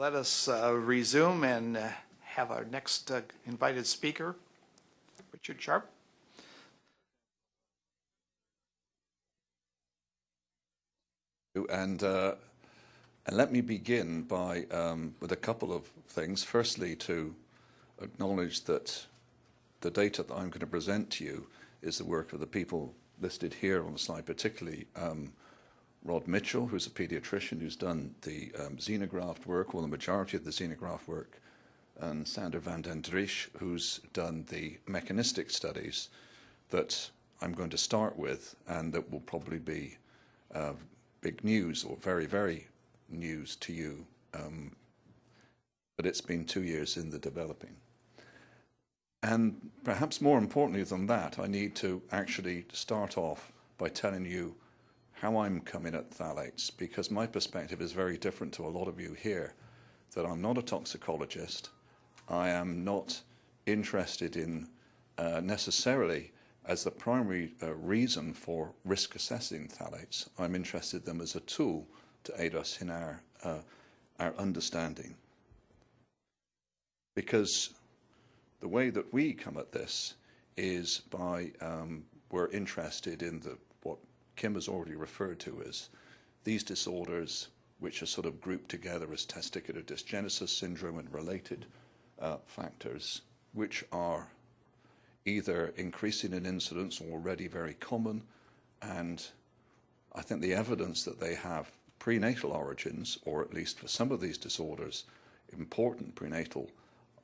Let us uh, resume and uh, have our next uh, invited speaker, Richard Sharp. And, uh, and let me begin by um, with a couple of things. Firstly, to acknowledge that the data that I'm going to present to you is the work of the people listed here on the slide, particularly um, Rod Mitchell, who's a pediatrician who's done the um, xenograft work, or the majority of the xenograft work, and Sander van den Driesch, who's done the mechanistic studies that I'm going to start with, and that will probably be uh, big news or very, very news to you. Um, but it's been two years in the developing. And perhaps more importantly than that, I need to actually start off by telling you how I'm coming at phthalates, because my perspective is very different to a lot of you here, that I'm not a toxicologist. I am not interested in uh, necessarily as the primary uh, reason for risk assessing phthalates. I'm interested in them as a tool to aid us in our, uh, our understanding. Because the way that we come at this is by um, we're interested in the Kim has already referred to as these disorders, which are sort of grouped together as testicular dysgenesis syndrome and related uh, factors, which are either increasing in incidence or already very common. And I think the evidence that they have prenatal origins, or at least for some of these disorders, important prenatal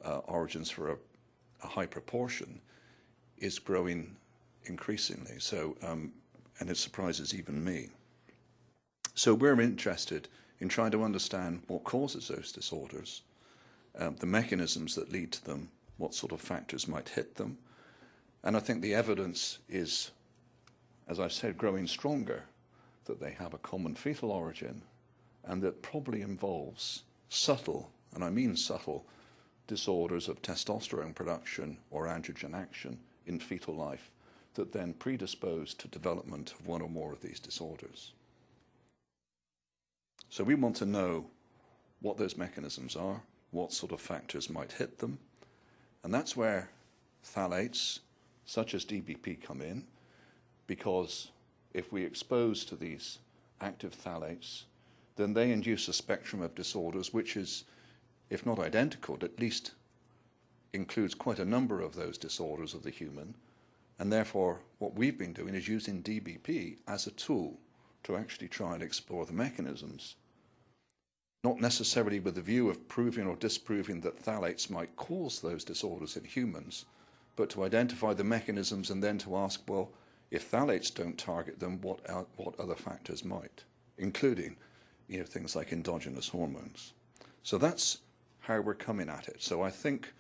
uh, origins for a, a, high proportion, is growing increasingly. So um, and it surprises even me. So we're interested in trying to understand what causes those disorders, um, the mechanisms that lead to them, what sort of factors might hit them. And I think the evidence is, as I said, growing stronger that they have a common fetal origin and that probably involves subtle, and I mean subtle, disorders of testosterone production or androgen action in fetal life that then predispose to development of one or more of these disorders. So we want to know what those mechanisms are, what sort of factors might hit them, and that's where phthalates, such as DBP, come in, because if we expose to these active phthalates, then they induce a spectrum of disorders which is, if not identical, at least includes quite a number of those disorders of the human, and therefore, what we've been doing is using DBP as a tool to actually try and explore the mechanisms, not necessarily with the view of proving or disproving that phthalates might cause those disorders in humans, but to identify the mechanisms and then to ask, well, if phthalates don't target them, what, what other factors might, including you know, things like endogenous hormones. So that's how we're coming at it. So I think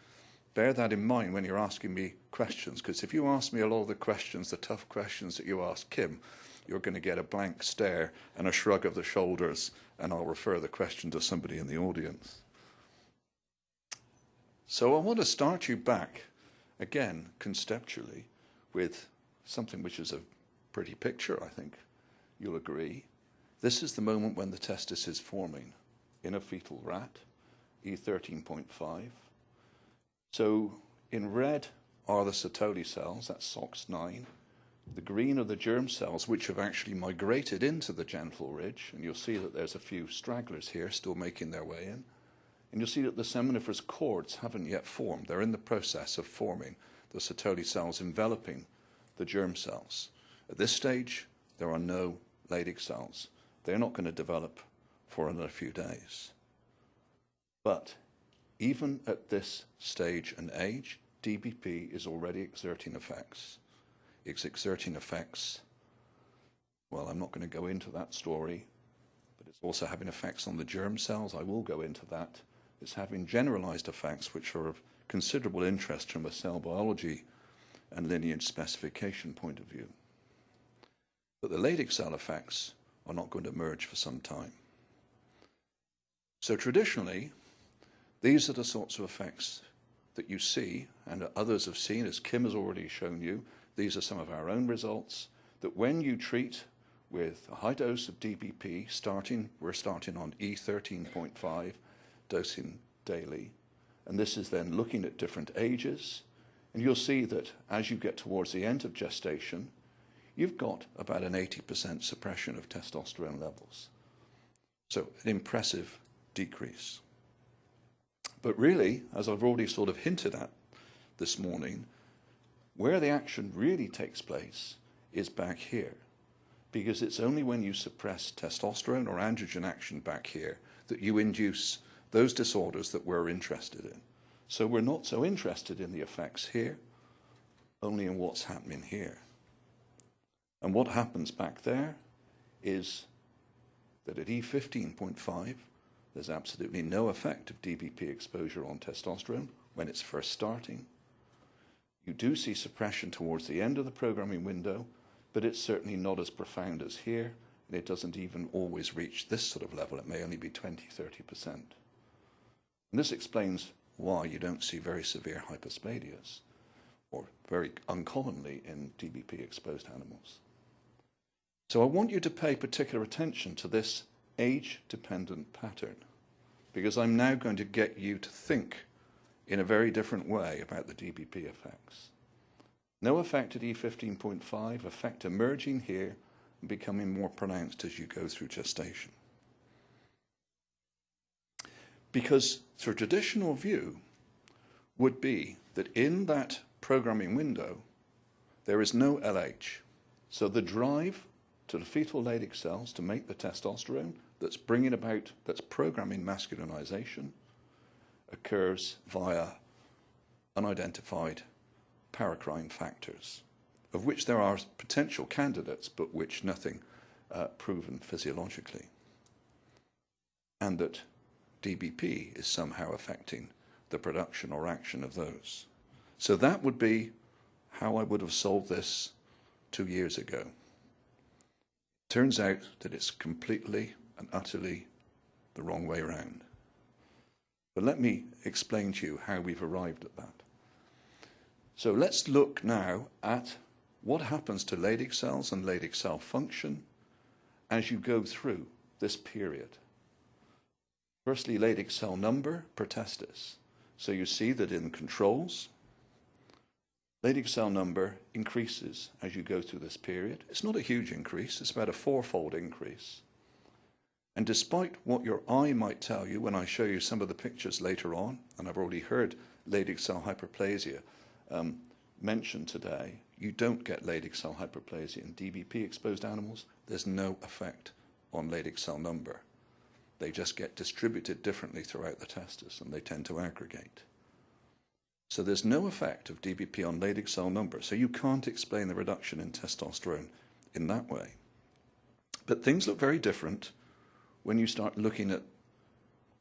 bear that in mind when you're asking me questions, because if you ask me a lot of the questions, the tough questions that you ask Kim, you're going to get a blank stare and a shrug of the shoulders, and I'll refer the question to somebody in the audience. So I want to start you back, again, conceptually, with something which is a pretty picture, I think you'll agree. This is the moment when the testis is forming in a fetal rat, E13.5. So in red are the Sertoli cells, that's SOX9. The green are the germ cells, which have actually migrated into the genital ridge, and you'll see that there's a few stragglers here still making their way in. And you'll see that the seminiferous cords haven't yet formed. They're in the process of forming the Sertoli cells enveloping the germ cells. At this stage, there are no Leydig cells. They're not going to develop for another few days. But even at this stage and age, DBP is already exerting effects. It's exerting effects, well, I'm not going to go into that story, but it's also having effects on the germ cells. I will go into that. It's having generalized effects which are of considerable interest from a cell biology and lineage specification point of view. But the Leydig cell effects are not going to emerge for some time. So traditionally, these are the sorts of effects that you see and others have seen, as Kim has already shown you. These are some of our own results, that when you treat with a high dose of DBP, starting, we're starting on E13.5, dosing daily. And this is then looking at different ages. And you'll see that as you get towards the end of gestation, you've got about an 80% suppression of testosterone levels. So an impressive decrease. But really, as I've already sort of hinted at this morning, where the action really takes place is back here. Because it's only when you suppress testosterone or androgen action back here that you induce those disorders that we're interested in. So we're not so interested in the effects here, only in what's happening here. And what happens back there is that at E15.5, there's absolutely no effect of DBP exposure on testosterone when it's first starting. You do see suppression towards the end of the programming window, but it's certainly not as profound as here, and it doesn't even always reach this sort of level. It may only be 20, 30%. And this explains why you don't see very severe hypospladias, or very uncommonly in DBP exposed animals. So I want you to pay particular attention to this age-dependent pattern, because I'm now going to get you to think in a very different way about the DBP effects. No effect at E15.5, effect emerging here and becoming more pronounced as you go through gestation. Because the traditional view would be that in that programming window, there is no LH. So the drive to the fetal Leydig cells to make the testosterone that's bringing about, that's programming masculinization, occurs via unidentified paracrine factors, of which there are potential candidates, but which nothing uh, proven physiologically. And that DBP is somehow affecting the production or action of those. So that would be how I would have solved this two years ago. Turns out that it's completely and utterly the wrong way around. But let me explain to you how we've arrived at that. So let's look now at what happens to Leydig cells and Leydig cell function as you go through this period. Firstly, Leydig cell number per testis. So you see that in controls, Leydig cell number increases as you go through this period. It's not a huge increase, it's about a fourfold increase. And despite what your eye might tell you when I show you some of the pictures later on, and I've already heard Leydig cell hyperplasia um, mentioned today, you don't get Leydig cell hyperplasia in DBP exposed animals. There's no effect on Leydig cell number. They just get distributed differently throughout the testis and they tend to aggregate. So there's no effect of DBP on Leydig cell number. So you can't explain the reduction in testosterone in that way. But things look very different when you start looking at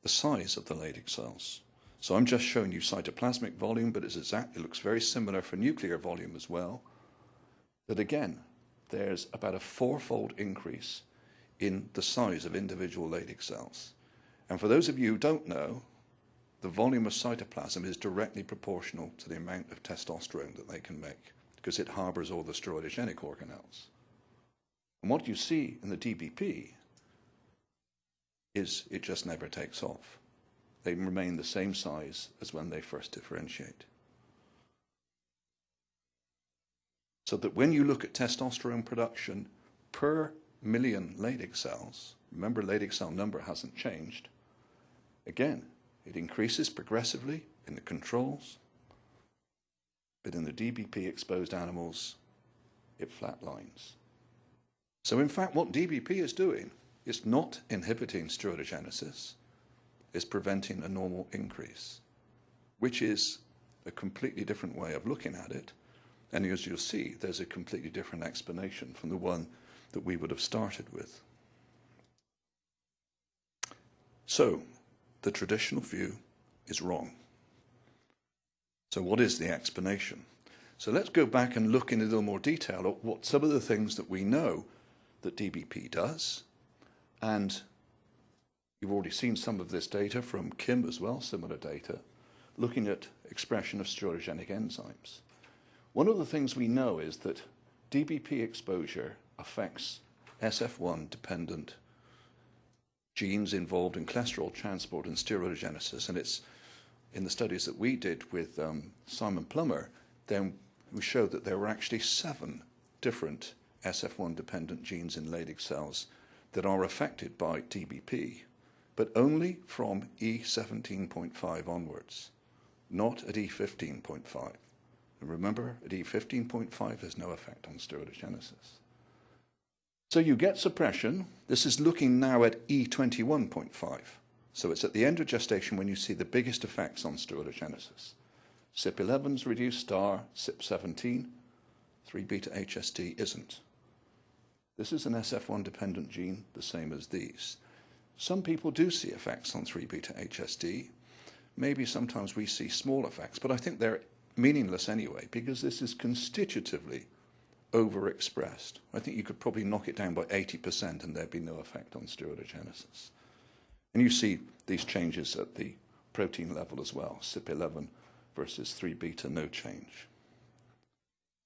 the size of the Leydig cells. So I'm just showing you cytoplasmic volume, but it's exact, it looks very similar for nuclear volume as well. That again, there's about a fourfold increase in the size of individual Leydig cells. And for those of you who don't know, the volume of cytoplasm is directly proportional to the amount of testosterone that they can make because it harbors all the steroidogenic organelles. And what you see in the DBP is it just never takes off. They remain the same size as when they first differentiate. So that when you look at testosterone production per million Leydig cells, remember Leydig cell number hasn't changed, again, it increases progressively in the controls, but in the DBP exposed animals, it flatlines. So in fact, what DBP is doing is not inhibiting steroidogenesis, it's preventing a normal increase, which is a completely different way of looking at it. And as you'll see, there's a completely different explanation from the one that we would have started with. So, the traditional view is wrong. So, what is the explanation? So, let's go back and look in a little more detail at what some of the things that we know that DBP does. And you've already seen some of this data from Kim as well, similar data, looking at expression of steroidogenic enzymes. One of the things we know is that DBP exposure affects SF1 dependent genes involved in cholesterol transport and steroidogenesis. And it's in the studies that we did with um, Simon Plummer, then we showed that there were actually seven different SF1 dependent genes in Leydig cells that are affected by TBP, but only from E17.5 onwards, not at E15.5. And remember, at E15.5, there's no effect on steroidogenesis. So you get suppression. This is looking now at E21.5. So it's at the end of gestation when you see the biggest effects on steroidogenesis. CYP11's reduced star, CYP17, 3 beta HSD isn't. This is an SF1 dependent gene, the same as these. Some people do see effects on 3 beta HSD. Maybe sometimes we see small effects, but I think they're meaningless anyway because this is constitutively overexpressed. I think you could probably knock it down by 80% and there'd be no effect on steroidogenesis. And you see these changes at the protein level as well, CYP11 versus 3 beta, no change.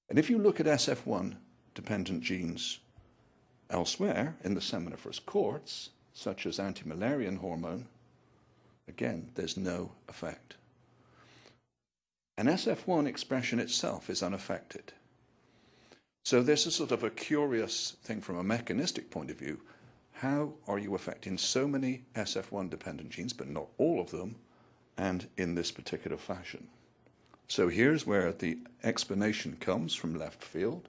And if you look at SF1 dependent genes elsewhere in the seminiferous courts, such as anti-Müllerian hormone, again, there's no effect. And SF1 expression itself is unaffected. So this is sort of a curious thing from a mechanistic point of view. How are you affecting so many SF1 dependent genes, but not all of them, and in this particular fashion? So here's where the explanation comes from left field,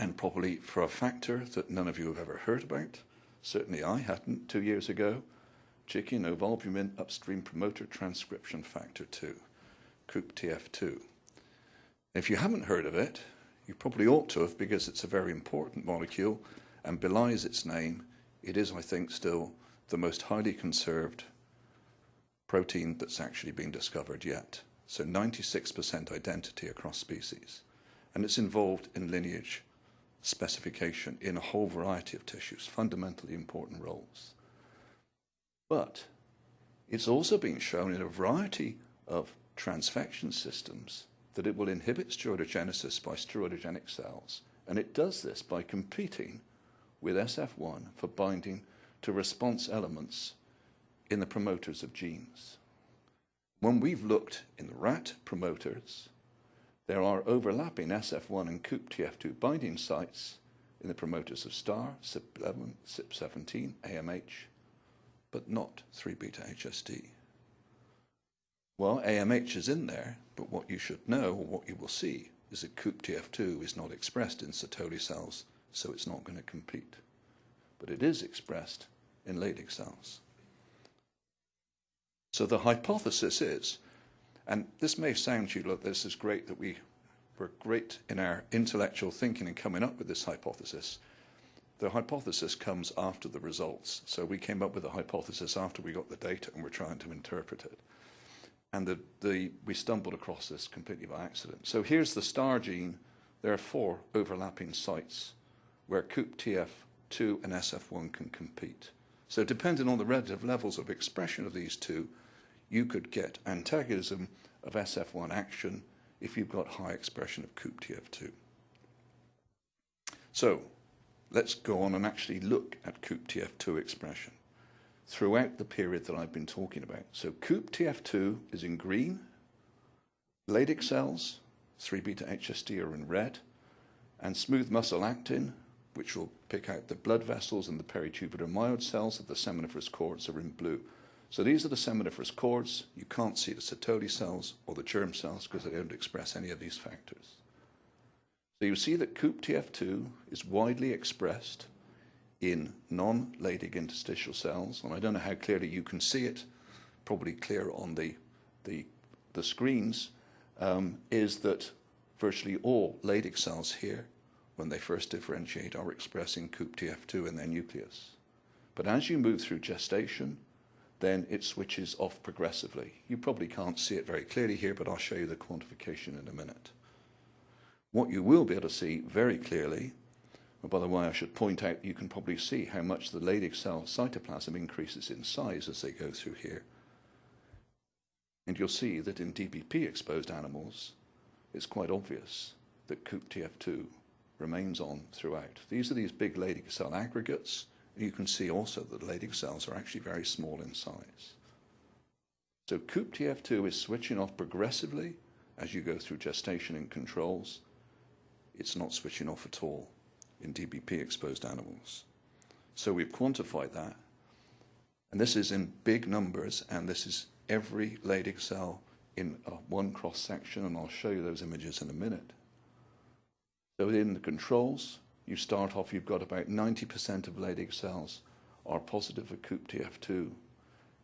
and probably for a factor that none of you have ever heard about. Certainly I hadn't two years ago. Chicken ovalbumin upstream promoter transcription factor 2, COOP-TF2. If you haven't heard of it, you probably ought to have because it's a very important molecule and belies its name. It is, I think, still the most highly conserved protein that's actually been discovered yet. So 96% identity across species. And it's involved in lineage specification in a whole variety of tissues, fundamentally important roles. But it's also been shown in a variety of transfection systems that it will inhibit steroidogenesis by steroidogenic cells. And it does this by competing with SF1 for binding to response elements in the promoters of genes. When we've looked in the rat promoters, there are overlapping SF1 and COOP-TF2 binding sites in the promoters of STAR, CYP11, CYP17, AMH, but not 3-beta HSD. Well, AMH is in there, but what you should know, or what you will see, is that COOP-TF2 is not expressed in Sertoli cells, so it's not going to compete. But it is expressed in Leydig cells. So the hypothesis is, and this may sound to you, like this is great that we were great in our intellectual thinking and coming up with this hypothesis. The hypothesis comes after the results. So we came up with the hypothesis after we got the data and we're trying to interpret it. And the, the, we stumbled across this completely by accident. So here's the star gene. There are four overlapping sites where COOP-TF2 and SF1 can compete. So depending on the relative levels of expression of these two, you could get antagonism of SF1 action if you've got high expression of COOP-TF2. So let's go on and actually look at COOP-TF2 expression throughout the period that I've been talking about. So COOP-TF2 is in green, Leydig cells, 3-beta HSD are in red, and smooth muscle actin, which will pick out the blood vessels and the peritubular myoid cells of the seminiferous cords are in blue. So these are the seminiferous cords. You can't see the Sertoli cells or the germ cells because they don't express any of these factors. So you see that COOP-TF2 is widely expressed in non-Leydig interstitial cells, and I don't know how clearly you can see it, probably clear on the, the, the screens, um, is that virtually all Leydig cells here, when they first differentiate, are expressing COOP-TF2 in their nucleus. But as you move through gestation, then it switches off progressively. You probably can't see it very clearly here, but I'll show you the quantification in a minute. What you will be able to see very clearly, and by the way, I should point out you can probably see how much the Leydig cell cytoplasm increases in size as they go through here. And you'll see that in DBP exposed animals, it's quite obvious that COOP-TF2 remains on throughout. These are these big Leydig cell aggregates, You can see also that the Leydig cells are actually very small in size. So COOP-TF2 is switching off progressively as you go through gestation and controls. It's not switching off at all in DBP-exposed animals. So we've quantified that. And this is in big numbers, and this is every Leydig cell in a one cross-section, and I'll show you those images in a minute. So in the controls, you start off, you've got about 90% of Leydig cells are positive for COOP-TF2,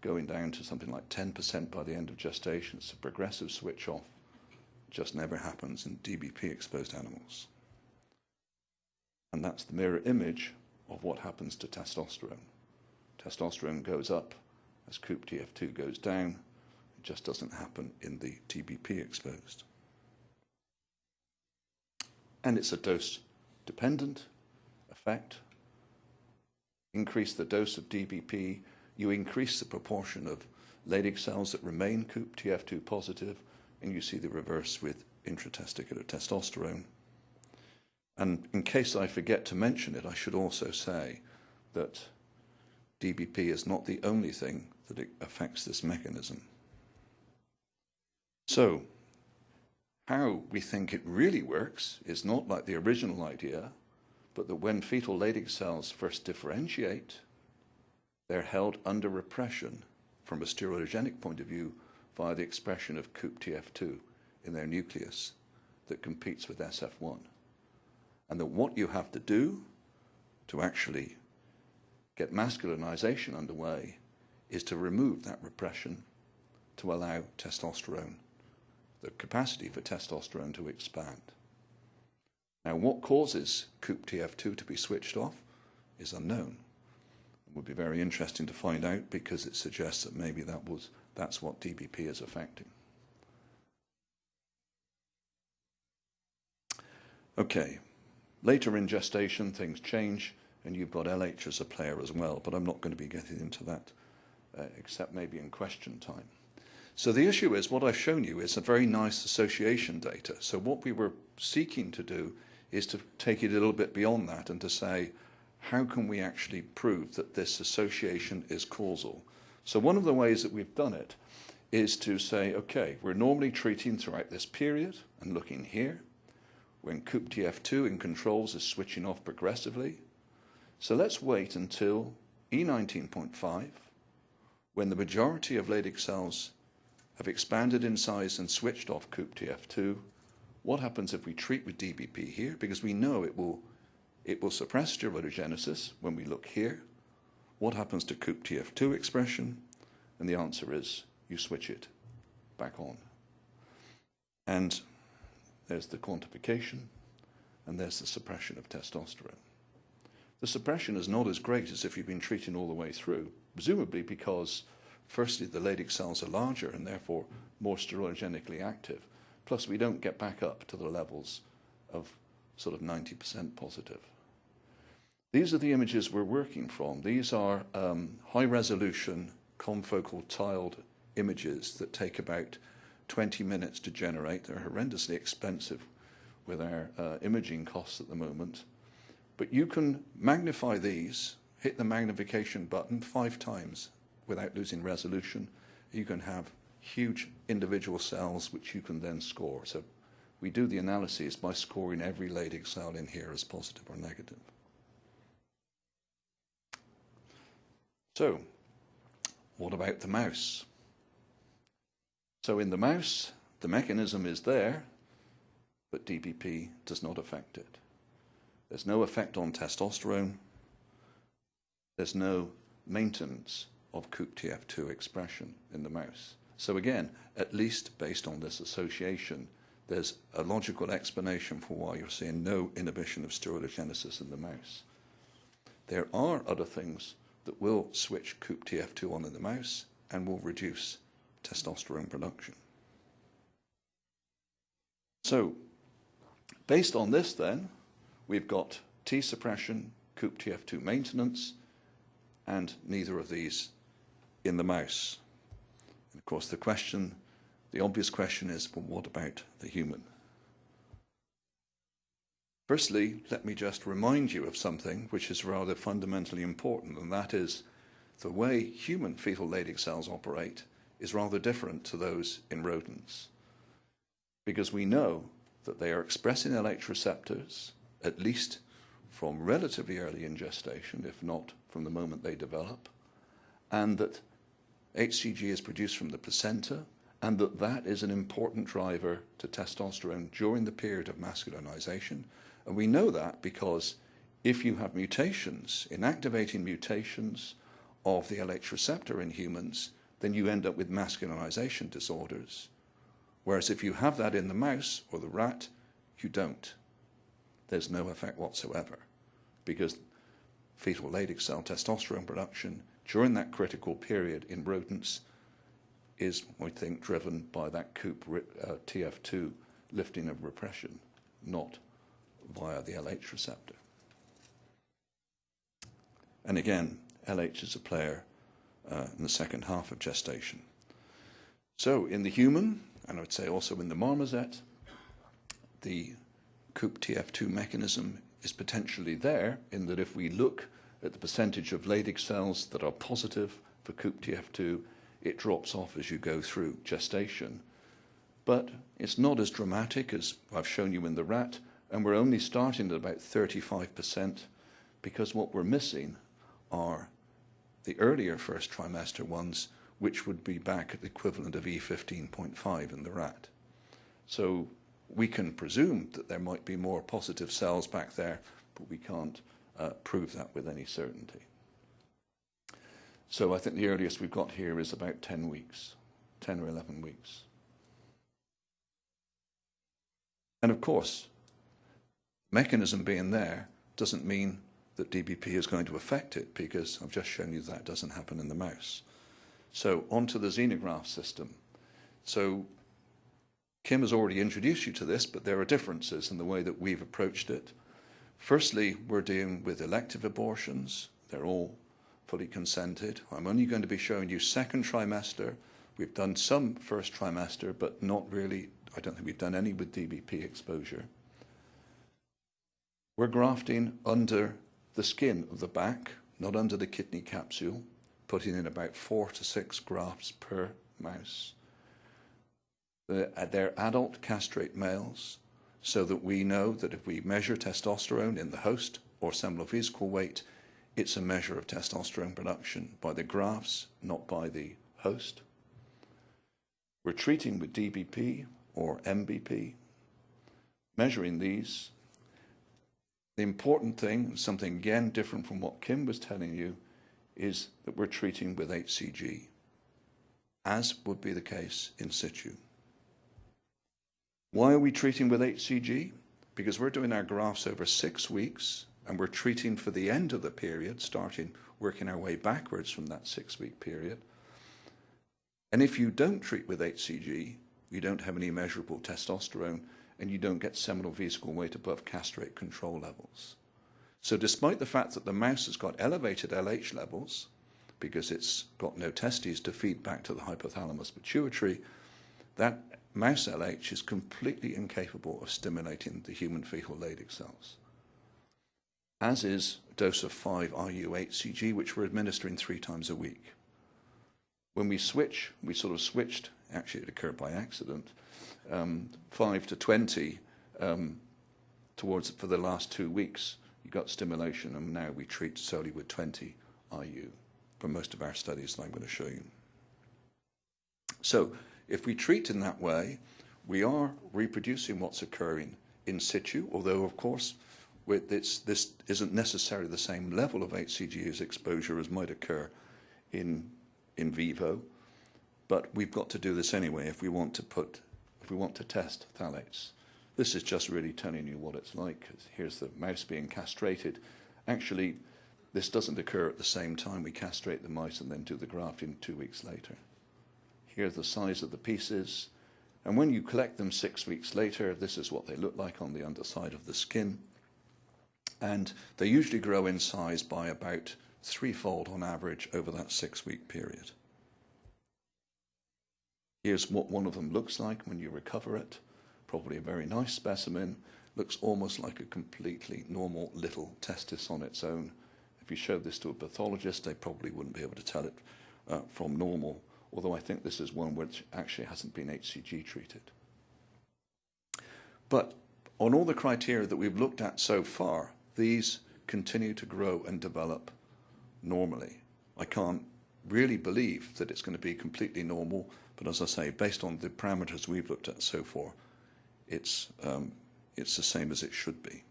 going down to something like 10% by the end of gestation. It's a progressive switch off. Just never happens in DBP-exposed animals. And that's the mirror image of what happens to testosterone. Testosterone goes up as COOP-TF2 goes down. It just doesn't happen in the DBP exposed. And it's a dose dependent effect. Increase the dose of DBP, you increase the proportion of Leydig cells that remain COOP-TF2 positive, and you see the reverse with intratesticular testosterone. And in case I forget to mention it, I should also say that DBP is not the only thing that affects this mechanism. So, how we think it really works is not like the original idea, but that when fetal Leydig cells first differentiate, they're held under repression from a steroidogenic point of view via the expression of COOP-TF2 in their nucleus that competes with SF1. And that what you have to do to actually get masculinization underway is to remove that repression to allow testosterone, the capacity for testosterone to expand. Now, what causes COOP-TF2 to be switched off is unknown. It would be very interesting to find out because it suggests that maybe that was, that's what DBP is affecting. Okay, later in gestation, things change and you've got LH as a player as well, but I'm not going to be getting into that uh, except maybe in question time. So the issue is what I've shown you is a very nice association data. So what we were seeking to do is to take it a little bit beyond that and to say, how can we actually prove that this association is causal? So one of the ways that we've done it is to say, okay, we're normally treating throughout this period and looking here, when COOP-TF2 in controls is switching off progressively, so let's wait until E19.5, when the majority of Leydig cells have expanded in size and switched off COOP-TF2. What happens if we treat with DBP here? Because we know it will, it will suppress steroidogenesis when we look here. What happens to COOP-TF2 expression? And the answer is you switch it back on. And there's the quantification, and there's the suppression of testosterone the suppression is not as great as if you've been treating all the way through, presumably because, firstly, the Leydig cells are larger and therefore more steroidogenically active. Plus, we don't get back up to the levels of sort of 90% positive. These are the images we're working from. These are um, high-resolution confocal tiled images that take about 20 minutes to generate. They're horrendously expensive with our uh, imaging costs at the moment. But you can magnify these, hit the magnification button five times without losing resolution. You can have huge individual cells which you can then score. So we do the analyses by scoring every Leydig cell in here as positive or negative. So, what about the mouse? So in the mouse, the mechanism is there, but DBP does not affect it. There's no effect on testosterone. There's no maintenance of COOP-TF2 expression in the mouse. So again, at least based on this association, there's a logical explanation for why you're seeing no inhibition of steroidogenesis in the mouse. There are other things that will switch COOP-TF2 on in the mouse and will reduce testosterone production. So, based on this then, We've got T suppression, COOP-TF2 maintenance, and neither of these in the mouse. And of course, the question, the obvious question is, well, what about the human? Firstly, let me just remind you of something which is rather fundamentally important, and that is the way human fetal Leydig cells operate is rather different to those in rodents. Because we know that they are expressing LH receptors, at least from relatively early in gestation, if not from the moment they develop, and that HCG is produced from the placenta, and that that is an important driver to testosterone during the period of masculinization. And we know that because if you have mutations, inactivating mutations of the LH receptor in humans, then you end up with masculinization disorders. Whereas if you have that in the mouse or the rat, you don't. There's no effect whatsoever because fetal Leydig cell testosterone production during that critical period in rodents is, we think, driven by that COOP uh, TF2 lifting of repression, not via the LH receptor. And again, LH is a player uh, in the second half of gestation. So in the human, and I would say also in the marmoset, the COOP TF2 mechanism is potentially there in that if we look at the percentage of Leydig cells that are positive for COOP TF2, it drops off as you go through gestation. But it's not as dramatic as I've shown you in the rat, and we're only starting at about 35% because what we're missing are the earlier first trimester ones, which would be back at the equivalent of E15.5 in the rat. So we can presume that there might be more positive cells back there, but we can't uh, prove that with any certainty. So I think the earliest we've got here is about 10 weeks, 10 or 11 weeks. And of course, mechanism being there doesn't mean that DBP is going to affect it because I've just shown you that doesn't happen in the mouse. So onto the xenograph system. So Kim has already introduced you to this, but there are differences in the way that we've approached it. Firstly, we're dealing with elective abortions. They're all fully consented. I'm only going to be showing you second trimester. We've done some first trimester, but not really, I don't think we've done any with DBP exposure. We're grafting under the skin of the back, not under the kidney capsule, putting in about four to six grafts per mouse. Uh, they're adult castrate males, so that we know that if we measure testosterone in the host or seminal vesicle weight, it's a measure of testosterone production by the grafts, not by the host. We're treating with DBP or MBP, measuring these the important thing, something again different from what Kim was telling you, is that we're treating with HCG, as would be the case in situ. Why are we treating with HCG? Because we're doing our grafts over six weeks and we're treating for the end of the period, starting working our way backwards from that six week period. And if you don't treat with HCG, you don't have any measurable testosterone, and you don't get seminal vesicle weight above castrate control levels. So despite the fact that the mouse has got elevated LH levels, because it's got no testes to feed back to the hypothalamus pituitary, that mouse LH is completely incapable of stimulating the human fetal Leydig cells. As is a dose of 5 IU-HCG, which we're administering three times a week. When we switch, we sort of switched, actually it occurred by accident, um, 5 to 20 um, towards for the last two weeks. You got stimulation, and now we treat solely with 20 IU for most of our studies that I'm going to show you. So if we treat in that way, we are reproducing what's occurring in situ, although, of course, this, this isn't necessarily the same level of HCG exposure as might occur in, in vivo, but we've got to do this anyway if we want to put if we want to test phthalates. This is just really telling you what it's like. Here's the mouse being castrated. Actually, this doesn't occur at the same time we castrate the mice and then do the grafting two weeks later. Here's the size of the pieces. And when you collect them six weeks later, this is what they look like on the underside of the skin. And they usually grow in size by about threefold on average over that six week period. Here's what one of them looks like when you recover it. Probably a very nice specimen. looks almost like a completely normal little testis on its own. If you showed this to a pathologist, they probably wouldn't be able to tell it uh, from normal, although I think this is one which actually hasn't been HCG treated. But on all the criteria that we've looked at so far, these continue to grow and develop normally. I can't really believe that it's going to be completely normal, but as I say, based on the parameters we've looked at so far, it's, um, it's the same as it should be.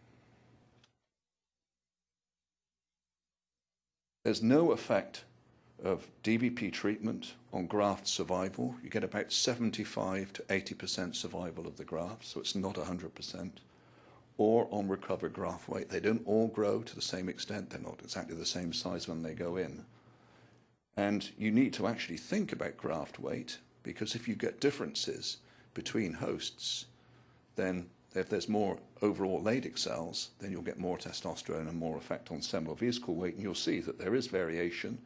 There's no effect of DBP treatment on graft survival. You get about 75 to 80% survival of the graft, so it's not 100%. Or on recovered graft weight. They don't all grow to the same extent. They're not exactly the same size when they go in. And you need to actually think about graft weight because if you get differences between hosts, then if there's more overall Leydig cells, then you'll get more testosterone and more effect on seminal vesicle weight, and you'll see that there is variation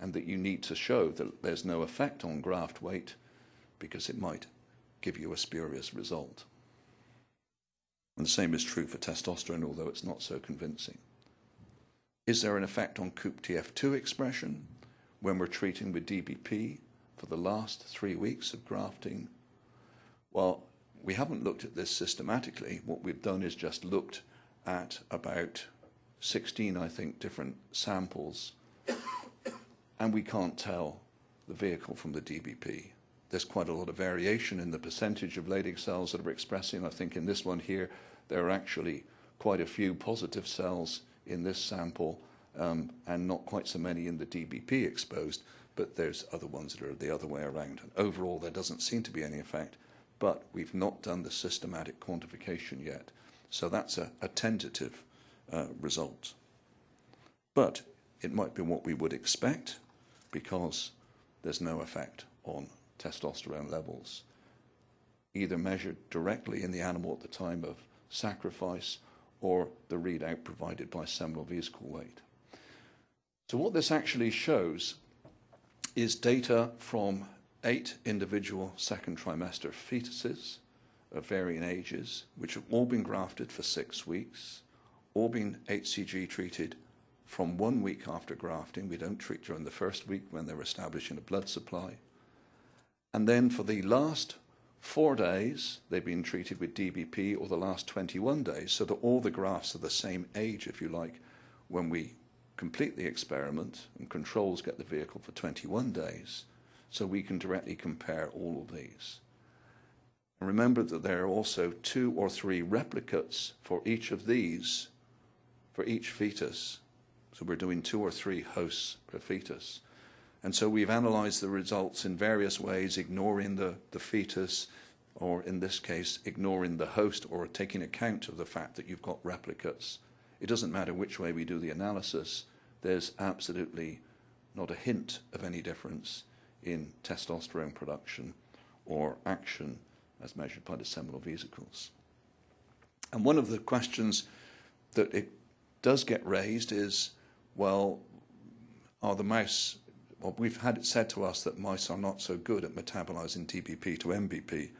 and that you need to show that there's no effect on graft weight because it might give you a spurious result. And the same is true for testosterone, although it's not so convincing. Is there an effect on COOP-TF2 expression when we're treating with DBP for the last three weeks of grafting? Well, we haven't looked at this systematically. What we've done is just looked at about 16, I think, different samples, and we can't tell the vehicle from the DBP. There's quite a lot of variation in the percentage of Leydig cells that are expressing. I think in this one here, there are actually quite a few positive cells in this sample um, and not quite so many in the DBP exposed, but there's other ones that are the other way around. And overall, there doesn't seem to be any effect but we've not done the systematic quantification yet. So that's a, a tentative uh, result. But it might be what we would expect because there's no effect on testosterone levels, either measured directly in the animal at the time of sacrifice or the readout provided by seminal vesicle weight. So what this actually shows is data from eight individual second trimester fetuses of varying ages, which have all been grafted for six weeks, all been HCG treated from one week after grafting. We don't treat during the first week when they're establishing a blood supply. And then for the last four days, they've been treated with DBP, or the last 21 days, so that all the grafts are the same age, if you like, when we complete the experiment and controls get the vehicle for 21 days so we can directly compare all of these. And remember that there are also two or three replicates for each of these, for each fetus. So we're doing two or three hosts per fetus. And so we've analyzed the results in various ways, ignoring the, the fetus, or in this case, ignoring the host, or taking account of the fact that you've got replicates. It doesn't matter which way we do the analysis, there's absolutely not a hint of any difference in testosterone production or action as measured by the seminal vesicles. And one of the questions that it does get raised is, well, are the mice, well, we've had it said to us that mice are not so good at metabolizing DBP to MBP,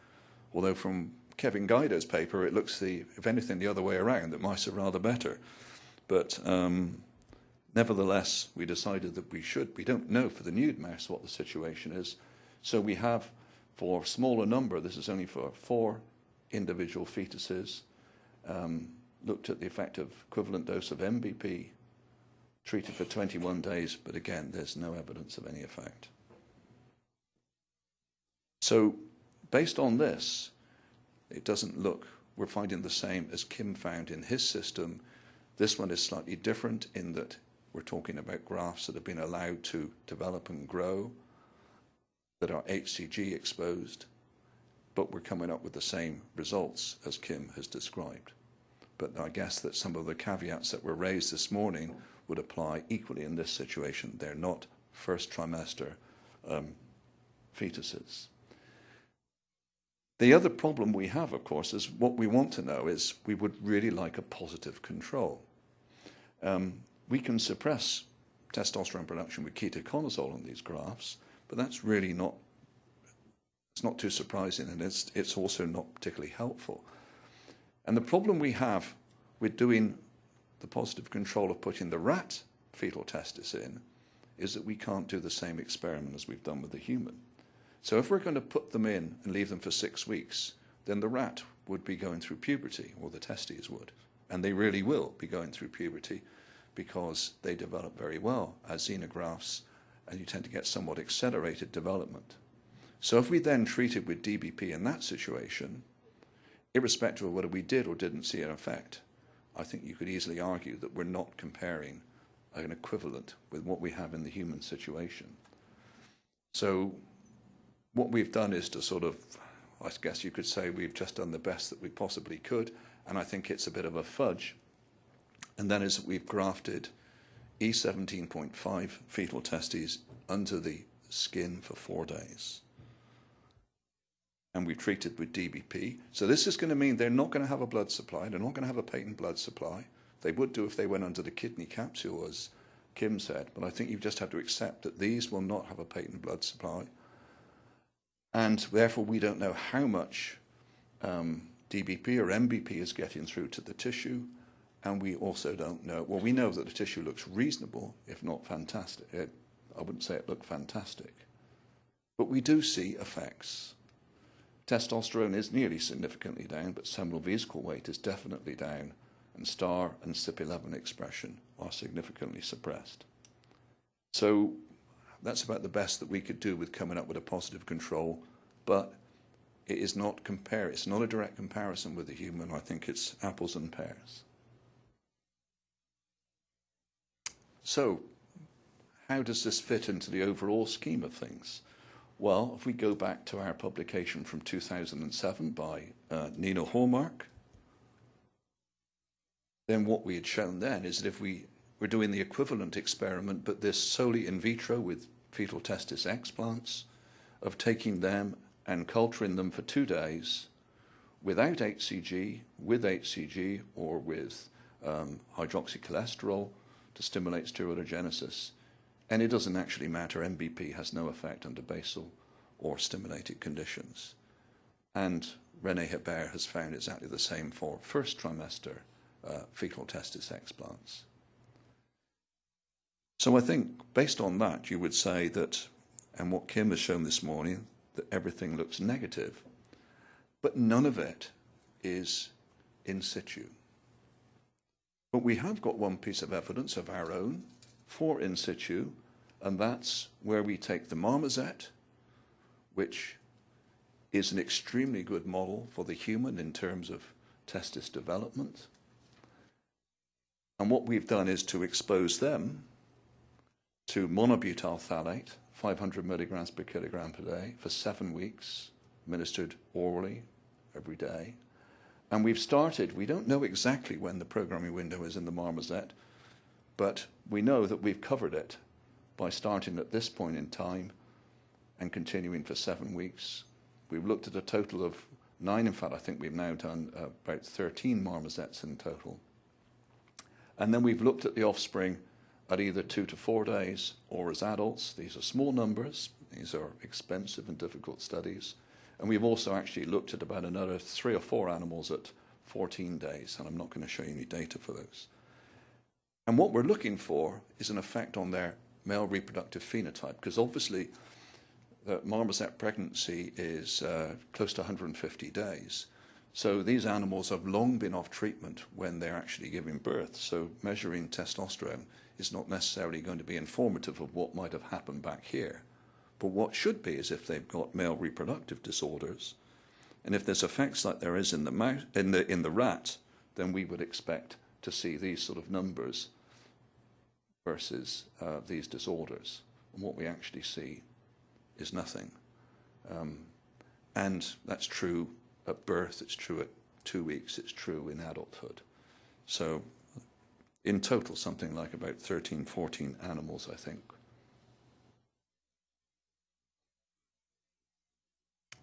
although from Kevin Gaido's paper, it looks the, if anything, the other way around, that mice are rather better. But um, Nevertheless, we decided that we should. We don't know for the nude mouse what the situation is. So we have, for a smaller number, this is only for four individual fetuses, um, looked at the effect of equivalent dose of MBP treated for 21 days, but again, there's no evidence of any effect. So based on this, it doesn't look, we're finding the same as Kim found in his system. This one is slightly different in that we're talking about grafts that have been allowed to develop and grow, that are HCG exposed, but we're coming up with the same results as Kim has described. But I guess that some of the caveats that were raised this morning would apply equally in this situation. They're not first trimester um, fetuses. The other problem we have, of course, is what we want to know is we would really like a positive control. Um, we can suppress testosterone production with ketoconazole on these graphs, but that's really not, it's not too surprising and it's, it's also not particularly helpful. And the problem we have with doing the positive control of putting the rat fetal testis in is that we can't do the same experiment as we've done with the human. So if we're going to put them in and leave them for six weeks, then the rat would be going through puberty, or the testes would. And they really will be going through puberty because they develop very well as xenografts, and you tend to get somewhat accelerated development. So if we then treated with DBP in that situation, irrespective of whether we did or didn't see an effect, I think you could easily argue that we're not comparing an equivalent with what we have in the human situation. So what we've done is to sort of, I guess you could say we've just done the best that we possibly could, and I think it's a bit of a fudge. And that is that we've grafted E17.5 fetal testes under the skin for four days. And we've treated with DBP. So this is going to mean they're not going to have a blood supply. They're not going to have a patent blood supply. They would do if they went under the kidney capsule, as Kim said. But I think you just have to accept that these will not have a patent blood supply. And therefore, we don't know how much um, DBP or MBP is getting through to the tissue. And we also don't know, well, we know that the tissue looks reasonable, if not fantastic. It, I wouldn't say it looked fantastic. But we do see effects. Testosterone is nearly significantly down, but seminal vesicle weight is definitely down, and STAR and CYP11 expression are significantly suppressed. So that's about the best that we could do with coming up with a positive control, but it is not compare. It's not a direct comparison with the human. I think it's apples and pears. So, how does this fit into the overall scheme of things? Well, if we go back to our publication from 2007 by uh, Nino Hallmark, then what we had shown then is that if we were doing the equivalent experiment, but this solely in vitro with fetal testis explants, of taking them and culturing them for two days without HCG, with HCG, or with um, hydroxycholesterol to stimulate steroidogenesis, and it doesn't actually matter. MBP has no effect under basal or stimulated conditions. And Rene Hebert has found exactly the same for first trimester uh, fetal testis explants. So I think based on that, you would say that, and what Kim has shown this morning, that everything looks negative, but none of it is in situ. But we have got one piece of evidence of our own for in situ, and that's where we take the marmoset, which is an extremely good model for the human in terms of testis development. And what we've done is to expose them to monobutyl phthalate, 500 milligrams per kilogram per day, for seven weeks, administered orally every day. And we've started, we don't know exactly when the programming window is in the marmoset, but we know that we've covered it by starting at this point in time and continuing for seven weeks. We've looked at a total of nine. In fact, I think we've now done about 13 marmosets in total. And then we've looked at the offspring at either two to four days or as adults. These are small numbers. These are expensive and difficult studies. And we've also actually looked at about another three or four animals at 14 days, and I'm not going to show you any data for those. And what we're looking for is an effect on their male reproductive phenotype, because obviously the marmoset pregnancy is uh, close to 150 days. So these animals have long been off treatment when they're actually giving birth. So measuring testosterone is not necessarily going to be informative of what might have happened back here. But what should be is if they've got male reproductive disorders, and if there's effects like there is in the mouse, in the in the rat, then we would expect to see these sort of numbers versus uh, these disorders. And what we actually see is nothing. Um, and that's true at birth, it's true at two weeks, it's true in adulthood. So in total, something like about 13, 14 animals, I think.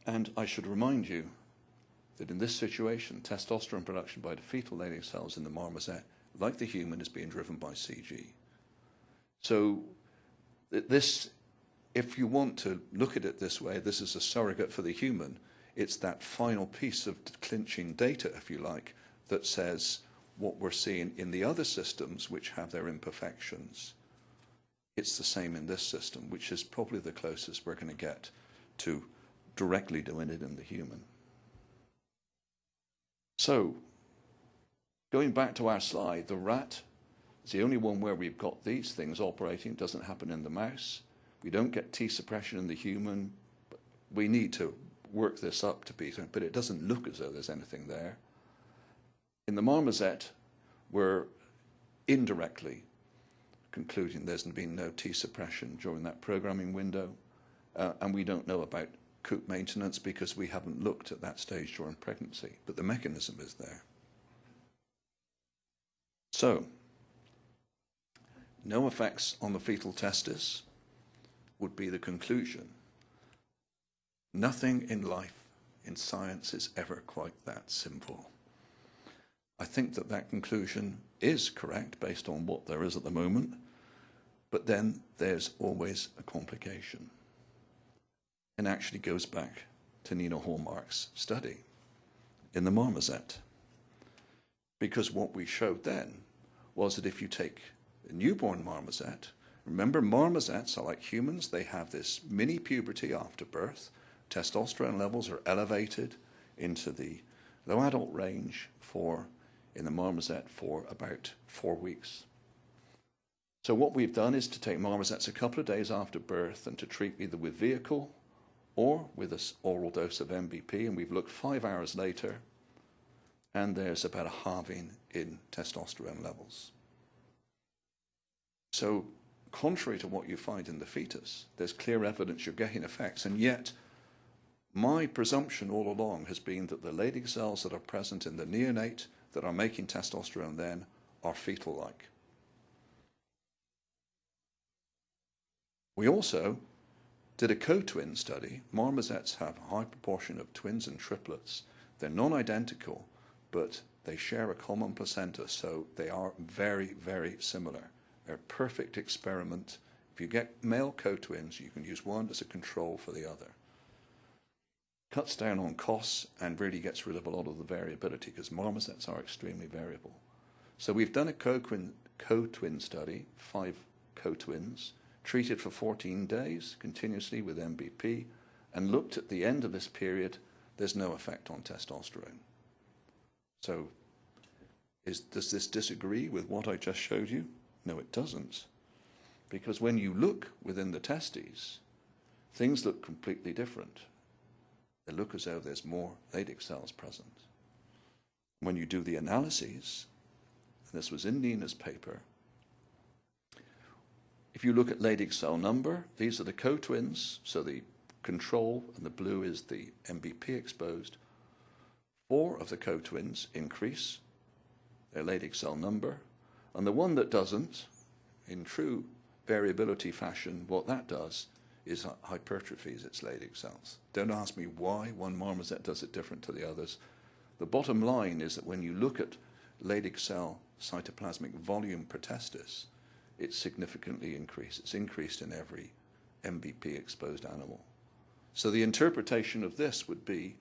And I should remind you that in this situation, testosterone production by the fetal laying cells in the marmoset, like the human, is being driven by CG. So this, if you want to look at it this way, this is a surrogate for the human. It's that final piece of clinching data, if you like, that says what we're seeing in the other systems which have their imperfections, it's the same in this system, which is probably the closest we're going to get to directly doing it in the human. So, going back to our slide, the rat is the only one where we've got these things operating. It doesn't happen in the mouse. We don't get T suppression in the human. But We need to work this up to be, but it doesn't look as though there's anything there. In the marmoset, we're indirectly concluding there's been no T suppression during that programming window, uh, and we don't know about coop maintenance because we haven't looked at that stage during pregnancy, but the mechanism is there. So, no effects on the fetal testis would be the conclusion. Nothing in life, in science, is ever quite that simple. I think that that conclusion is correct based on what there is at the moment, but then there's always a complication. And actually goes back to Nina Hallmark's study in the marmoset. Because what we showed then was that if you take newborn marmoset, remember marmosets are like humans, they have this mini puberty after birth, testosterone levels are elevated into the low adult range for in the marmoset for about four weeks. So what we've done is to take marmosets a couple of days after birth and to treat either with vehicle or with an oral dose of MBP, and we've looked five hours later, and there's about a halving in testosterone levels. So contrary to what you find in the fetus, there's clear evidence you're getting effects, and yet my presumption all along has been that the Leydig cells that are present in the neonate that are making testosterone then are fetal-like. We also did a co-twin study. Marmosets have a high proportion of twins and triplets. They're non-identical, but they share a common placenta, so they are very, very similar. They're a perfect experiment. If you get male co-twins, you can use one as a control for the other cuts down on costs and really gets rid of a lot of the variability because marmosets are extremely variable. So we've done a co-twin study, five co-twins, treated for 14 days continuously with MBP, and looked at the end of this period, there's no effect on testosterone. So is, does this disagree with what I just showed you? No, it doesn't. Because when you look within the testes, things look completely different they look as though there's more Leydig cells present. When you do the analyses, and this was in Nina's paper, if you look at Leydig cell number, these are the co-twins, so the control and the blue is the MBP exposed. Four of the co-twins increase their Leydig cell number, and the one that doesn't, in true variability fashion, what that does is hypertrophies its Leydig cells. Don't ask me why one marmoset does it different to the others. The bottom line is that when you look at Leydig cell cytoplasmic volume per it's significantly increased. It's increased in every MBP exposed animal. So the interpretation of this would be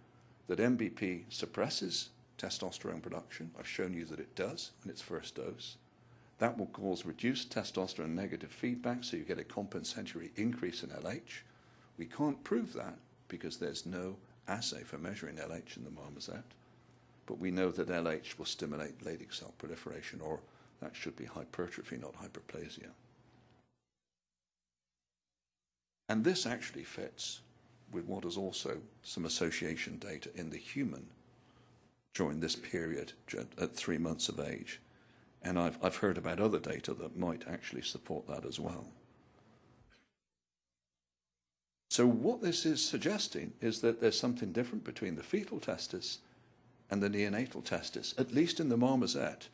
that MBP suppresses testosterone production. I've shown you that it does in its first dose. That will cause reduced testosterone negative feedback, so you get a compensatory increase in LH. We can't prove that because there's no assay for measuring LH in the marmoset, but we know that LH will stimulate Leydig cell proliferation, or that should be hypertrophy, not hyperplasia. And this actually fits with what is also some association data in the human during this period at three months of age. And I've, I've heard about other data that might actually support that as well. So what this is suggesting is that there's something different between the fetal testis and the neonatal testis, at least in the marmoset.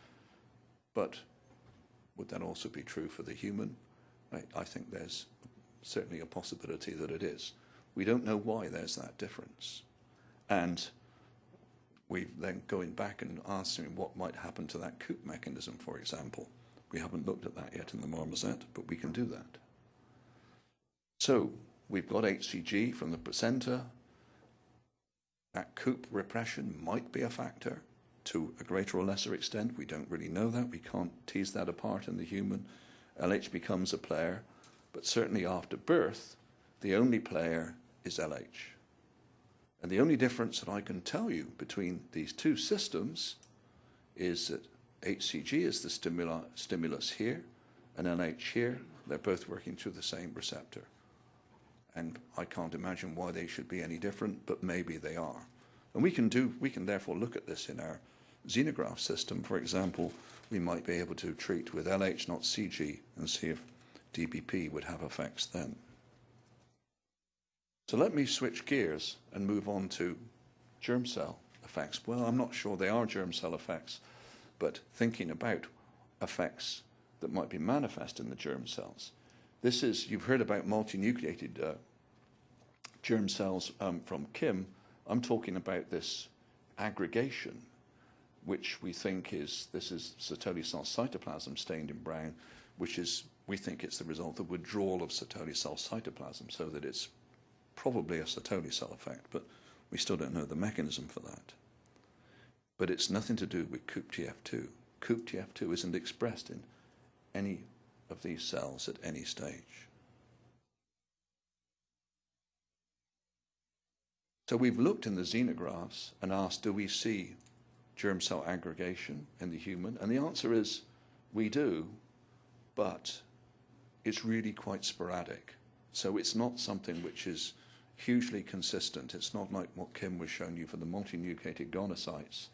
But would that also be true for the human? I, I think there's certainly a possibility that it is. We don't know why there's that difference. And we've then going back and asking what might happen to that coop mechanism, for example. We haven't looked at that yet in the marmoset, but we can do that. So we've got HCG from the placenta. That coop repression might be a factor. to a greater or lesser extent. We don't really know that. We can't tease that apart in the human. LH becomes a player, but certainly after birth, the only player is LH. And the only difference that I can tell you between these two systems is that HCG is the stimulus here, and LH here. They're both working through the same receptor. And I can't imagine why they should be any different, but maybe they are. And we can do, we can therefore look at this in our xenograph system. For example, we might be able to treat with LH, not CG, and see if DBP would have effects then. So let me switch gears and move on to germ cell effects. Well, I'm not sure they are germ cell effects, but thinking about effects that might be manifest in the germ cells. This is, you've heard about multinucleated uh, germ cells um, from Kim. I'm talking about this aggregation, which we think is, this is Sertoli cell cytoplasm stained in brown, which is, we think it's the result of withdrawal of Sertoli cell cytoplasm, so that it's probably a Sertoli cell effect, but we still don't know the mechanism for that. But it's nothing to do with COOP-TF2. COOP-TF2 isn't expressed in any of these cells at any stage. So we've looked in the xenographs and asked, do we see germ cell aggregation in the human? And the answer is, we do, but it's really quite sporadic. So it's not something which is hugely consistent. It's not like what Kim was showing you for the multinucleated gonocytes.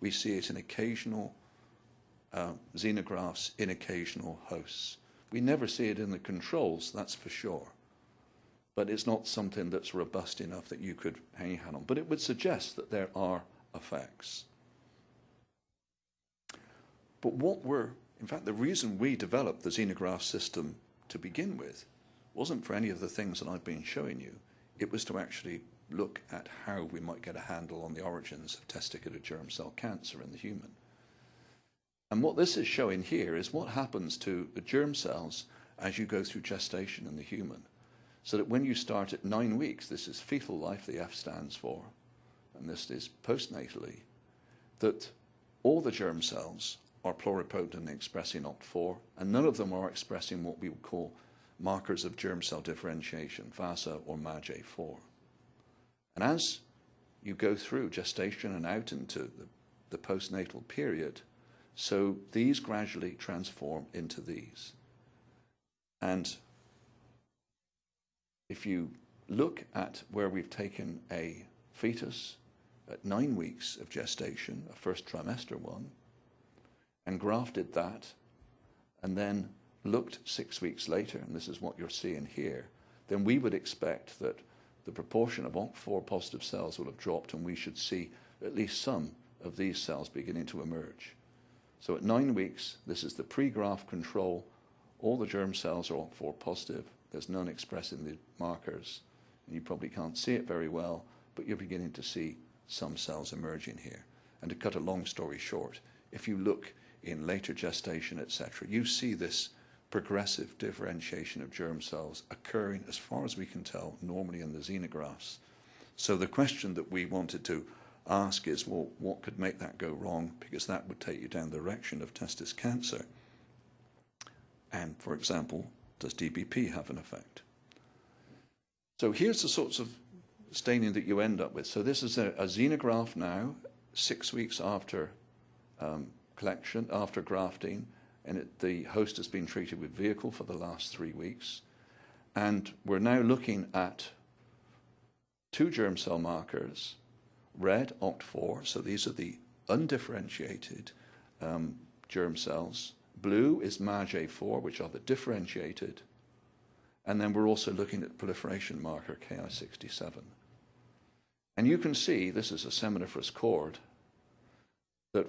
We see it in occasional uh, xenographs in occasional hosts. We never see it in the controls, that's for sure. But it's not something that's robust enough that you could hang your hat on. But it would suggest that there are effects. But what were, in fact, the reason we developed the xenograph system to begin with wasn't for any of the things that I've been showing you. It was to actually look at how we might get a handle on the origins of testicular germ cell cancer in the human. And what this is showing here is what happens to the germ cells as you go through gestation in the human. So that when you start at nine weeks, this is fetal life, the F stands for, and this is postnatally, that all the germ cells are pluripotent expressing OCT4, and none of them are expressing what we would call markers of germ cell differentiation, VASA or MAGE4. And as you go through gestation and out into the, the postnatal period, so these gradually transform into these. And if you look at where we've taken a fetus at nine weeks of gestation, a first trimester one, and grafted that, and then looked six weeks later, and this is what you're seeing here, then we would expect that the proportion of OCT4 positive cells will have dropped, and we should see at least some of these cells beginning to emerge. So at nine weeks, this is the pre-graft control. All the germ cells are OCT4 positive. There's none expressing the markers. And you probably can't see it very well, but you're beginning to see some cells emerging here. And to cut a long story short, if you look in later gestation, etc., you see this progressive differentiation of germ cells occurring, as far as we can tell, normally in the xenographs. So the question that we wanted to ask is, well, what could make that go wrong? Because that would take you down the direction of testis cancer. And, for example, does DBP have an effect? So here's the sorts of staining that you end up with. So this is a, a xenograph now, six weeks after um, collection, after grafting, and it, the host has been treated with vehicle for the last three weeks. And we're now looking at two germ cell markers red OCT4, so these are the undifferentiated um, germ cells. Blue is MAGE4, which are the differentiated. And then we're also looking at proliferation marker Ki67. And you can see, this is a seminiferous cord, that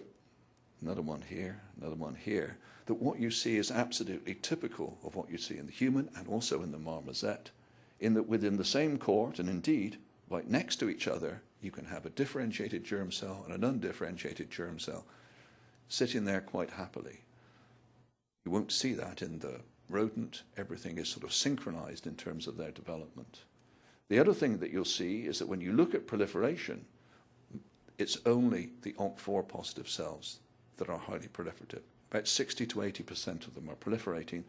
another one here, another one here, that what you see is absolutely typical of what you see in the human and also in the marmoset, in that within the same cord, and indeed right next to each other, you can have a differentiated germ cell and an undifferentiated germ cell sitting there quite happily. You won't see that in the rodent. Everything is sort of synchronized in terms of their development. The other thing that you'll see is that when you look at proliferation, it's only the ONC4 positive cells that are highly proliferative. About 60 to 80% of them are proliferating,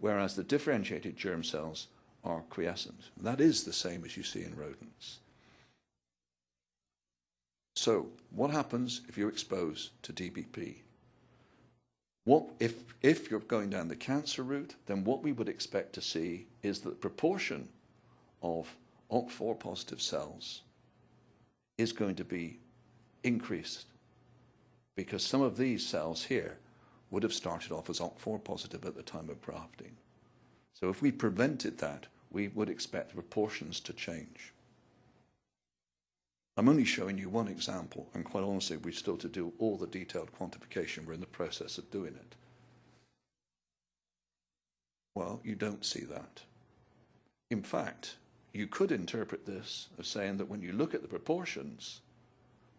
whereas the differentiated germ cells are quiescent. That is the same as you see in rodents. So what happens if you're exposed to DBP? What, if, if you're going down the cancer route, then what we would expect to see is that the proportion of ONC4 positive cells is going to be increased because some of these cells here would have started off as ONC4 positive at the time of grafting. So if we prevented that, we would expect the proportions to change. I'm only showing you one example, and quite honestly, we've still to do all the detailed quantification. We're in the process of doing it. Well, you don't see that. In fact, you could interpret this as saying that when you look at the proportions,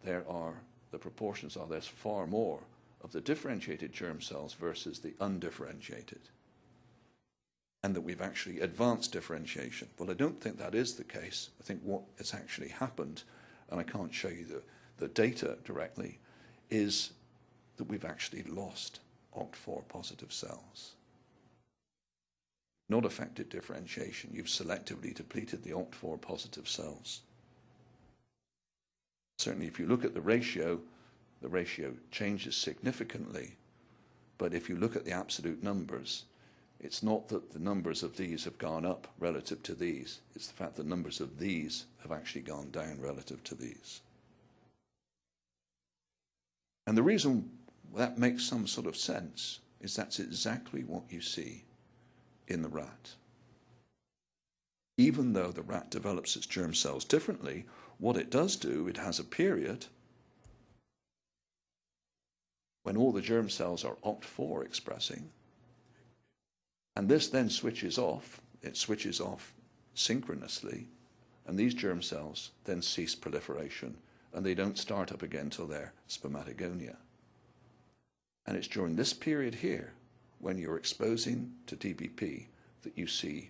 there are, the proportions are there's far more of the differentiated germ cells versus the undifferentiated. And that we've actually advanced differentiation. Well, I don't think that is the case. I think what has actually happened and I can't show you the, the data directly, is that we've actually lost OCT4 positive cells. Not affected differentiation, you've selectively depleted the OCT4 positive cells. Certainly, if you look at the ratio, the ratio changes significantly. But if you look at the absolute numbers, it's not that the numbers of these have gone up relative to these. It's the fact that numbers of these have actually gone down relative to these. And the reason that makes some sort of sense is that's exactly what you see in the rat. Even though the rat develops its germ cells differently, what it does do, it has a period when all the germ cells are OCT4 expressing, and this then switches off, it switches off synchronously, and these germ cells then cease proliferation and they don't start up again till they're spermatogonia. And it's during this period here, when you're exposing to DBP, that you see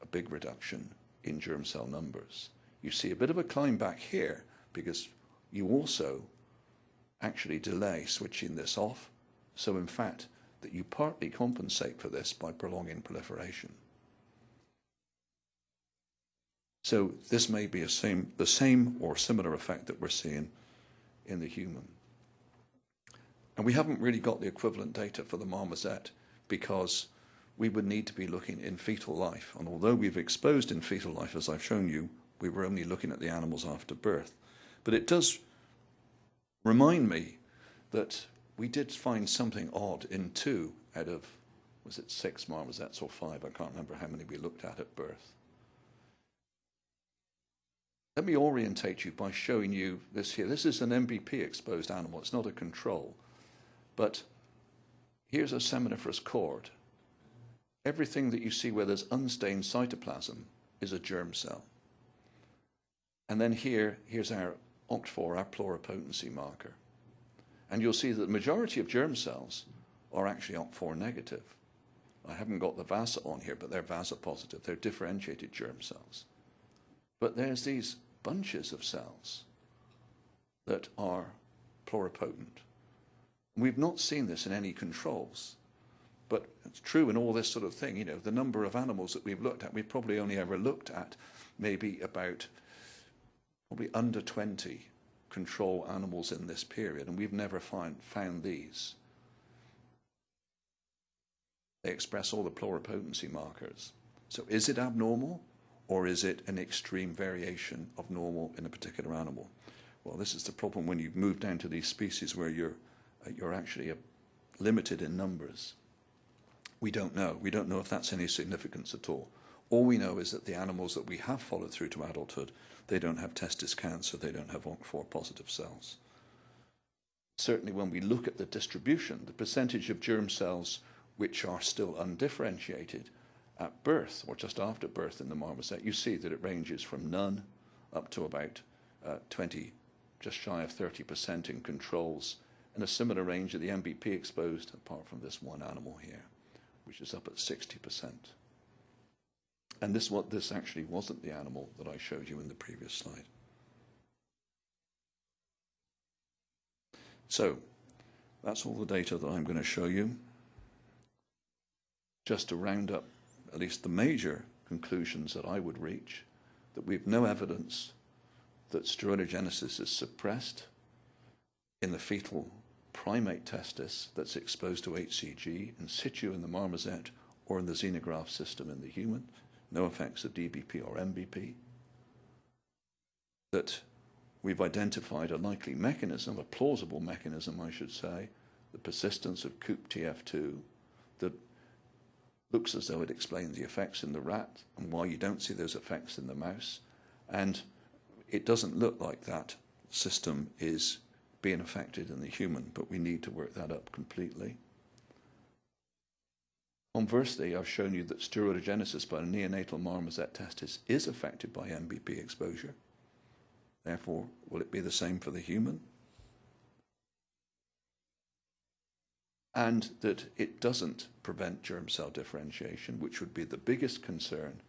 a big reduction in germ cell numbers. You see a bit of a climb back here because you also actually delay switching this off. So in fact, that you partly compensate for this by prolonging proliferation. So this may be same, the same or similar effect that we're seeing in the human. And we haven't really got the equivalent data for the marmoset because we would need to be looking in fetal life. And although we've exposed in fetal life, as I've shown you, we were only looking at the animals after birth. But it does remind me that we did find something odd in two out of, was it six marmosets or five? I can't remember how many we looked at at birth. Let me orientate you by showing you this here. This is an MBP exposed animal. It's not a control. But here's a seminiferous cord. Everything that you see where there's unstained cytoplasm is a germ cell. And then here, here's our OCT4, our pluripotency marker. And you'll see that the majority of germ cells are actually OCT4 negative. I haven't got the VASA on here, but they're VASA positive. They're differentiated germ cells. But there's these bunches of cells that are pluripotent. We've not seen this in any controls, but it's true in all this sort of thing. You know, the number of animals that we've looked at, we've probably only ever looked at maybe about, probably under 20 control animals in this period, and we've never find, found these. They express all the pluripotency markers. So is it abnormal, or is it an extreme variation of normal in a particular animal? Well, this is the problem when you move down to these species where you're, you're actually uh, limited in numbers. We don't know. We don't know if that's any significance at all. All we know is that the animals that we have followed through to adulthood, they don't have testis cancer, they don't have ONC4 positive cells. Certainly when we look at the distribution, the percentage of germ cells which are still undifferentiated at birth or just after birth in the marmoset, you see that it ranges from none up to about uh, 20, just shy of 30% in controls, and a similar range of the MBP exposed, apart from this one animal here, which is up at 60%. And this what this actually wasn't the animal that I showed you in the previous slide. So that's all the data that I'm going to show you. Just to round up at least the major conclusions that I would reach, that we have no evidence that steroidogenesis is suppressed in the fetal primate testis that's exposed to HCG in situ in the marmoset or in the xenograft system in the human, no effects of DBP or MBP. That we've identified a likely mechanism, a plausible mechanism, I should say, the persistence of COOP-TF2 that looks as though it explains the effects in the rat and why you don't see those effects in the mouse. And it doesn't look like that system is being affected in the human, but we need to work that up completely. Conversely, I've shown you that steroidogenesis by a neonatal marmoset testis is affected by MBP exposure. Therefore, will it be the same for the human? And that it doesn't prevent germ cell differentiation, which would be the biggest concern,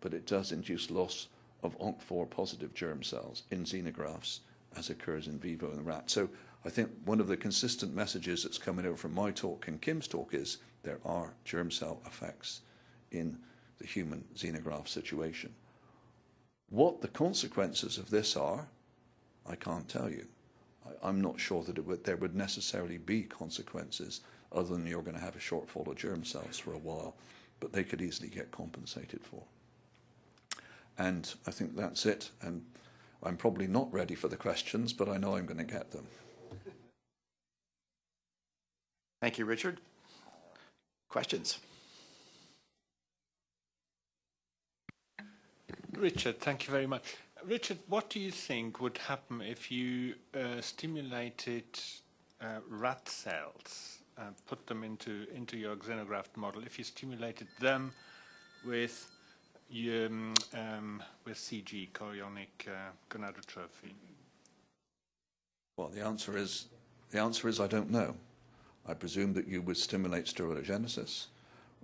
but it does induce loss of ONC4 positive germ cells in xenografts as occurs in vivo in the rat. So I think one of the consistent messages that's coming over from my talk and Kim's talk is there are germ cell effects in the human xenograft situation. What the consequences of this are, I can't tell you. I, am not sure that would, there would necessarily be consequences other than you're going to have a shortfall of germ cells for a while, but they could easily get compensated for. And I think that's it. And I'm probably not ready for the questions, but I know I'm going to get them. Thank you, Richard. Questions? Richard, thank you very much. Richard, what do you think would happen if you uh, stimulated uh, rat cells, uh, put them into, into your xenograft model, if you stimulated them with um, um, with CG, chorionic uh, gonadotrophy? Well, the answer is the answer is I don't know. I presume that you would stimulate steroidogenesis.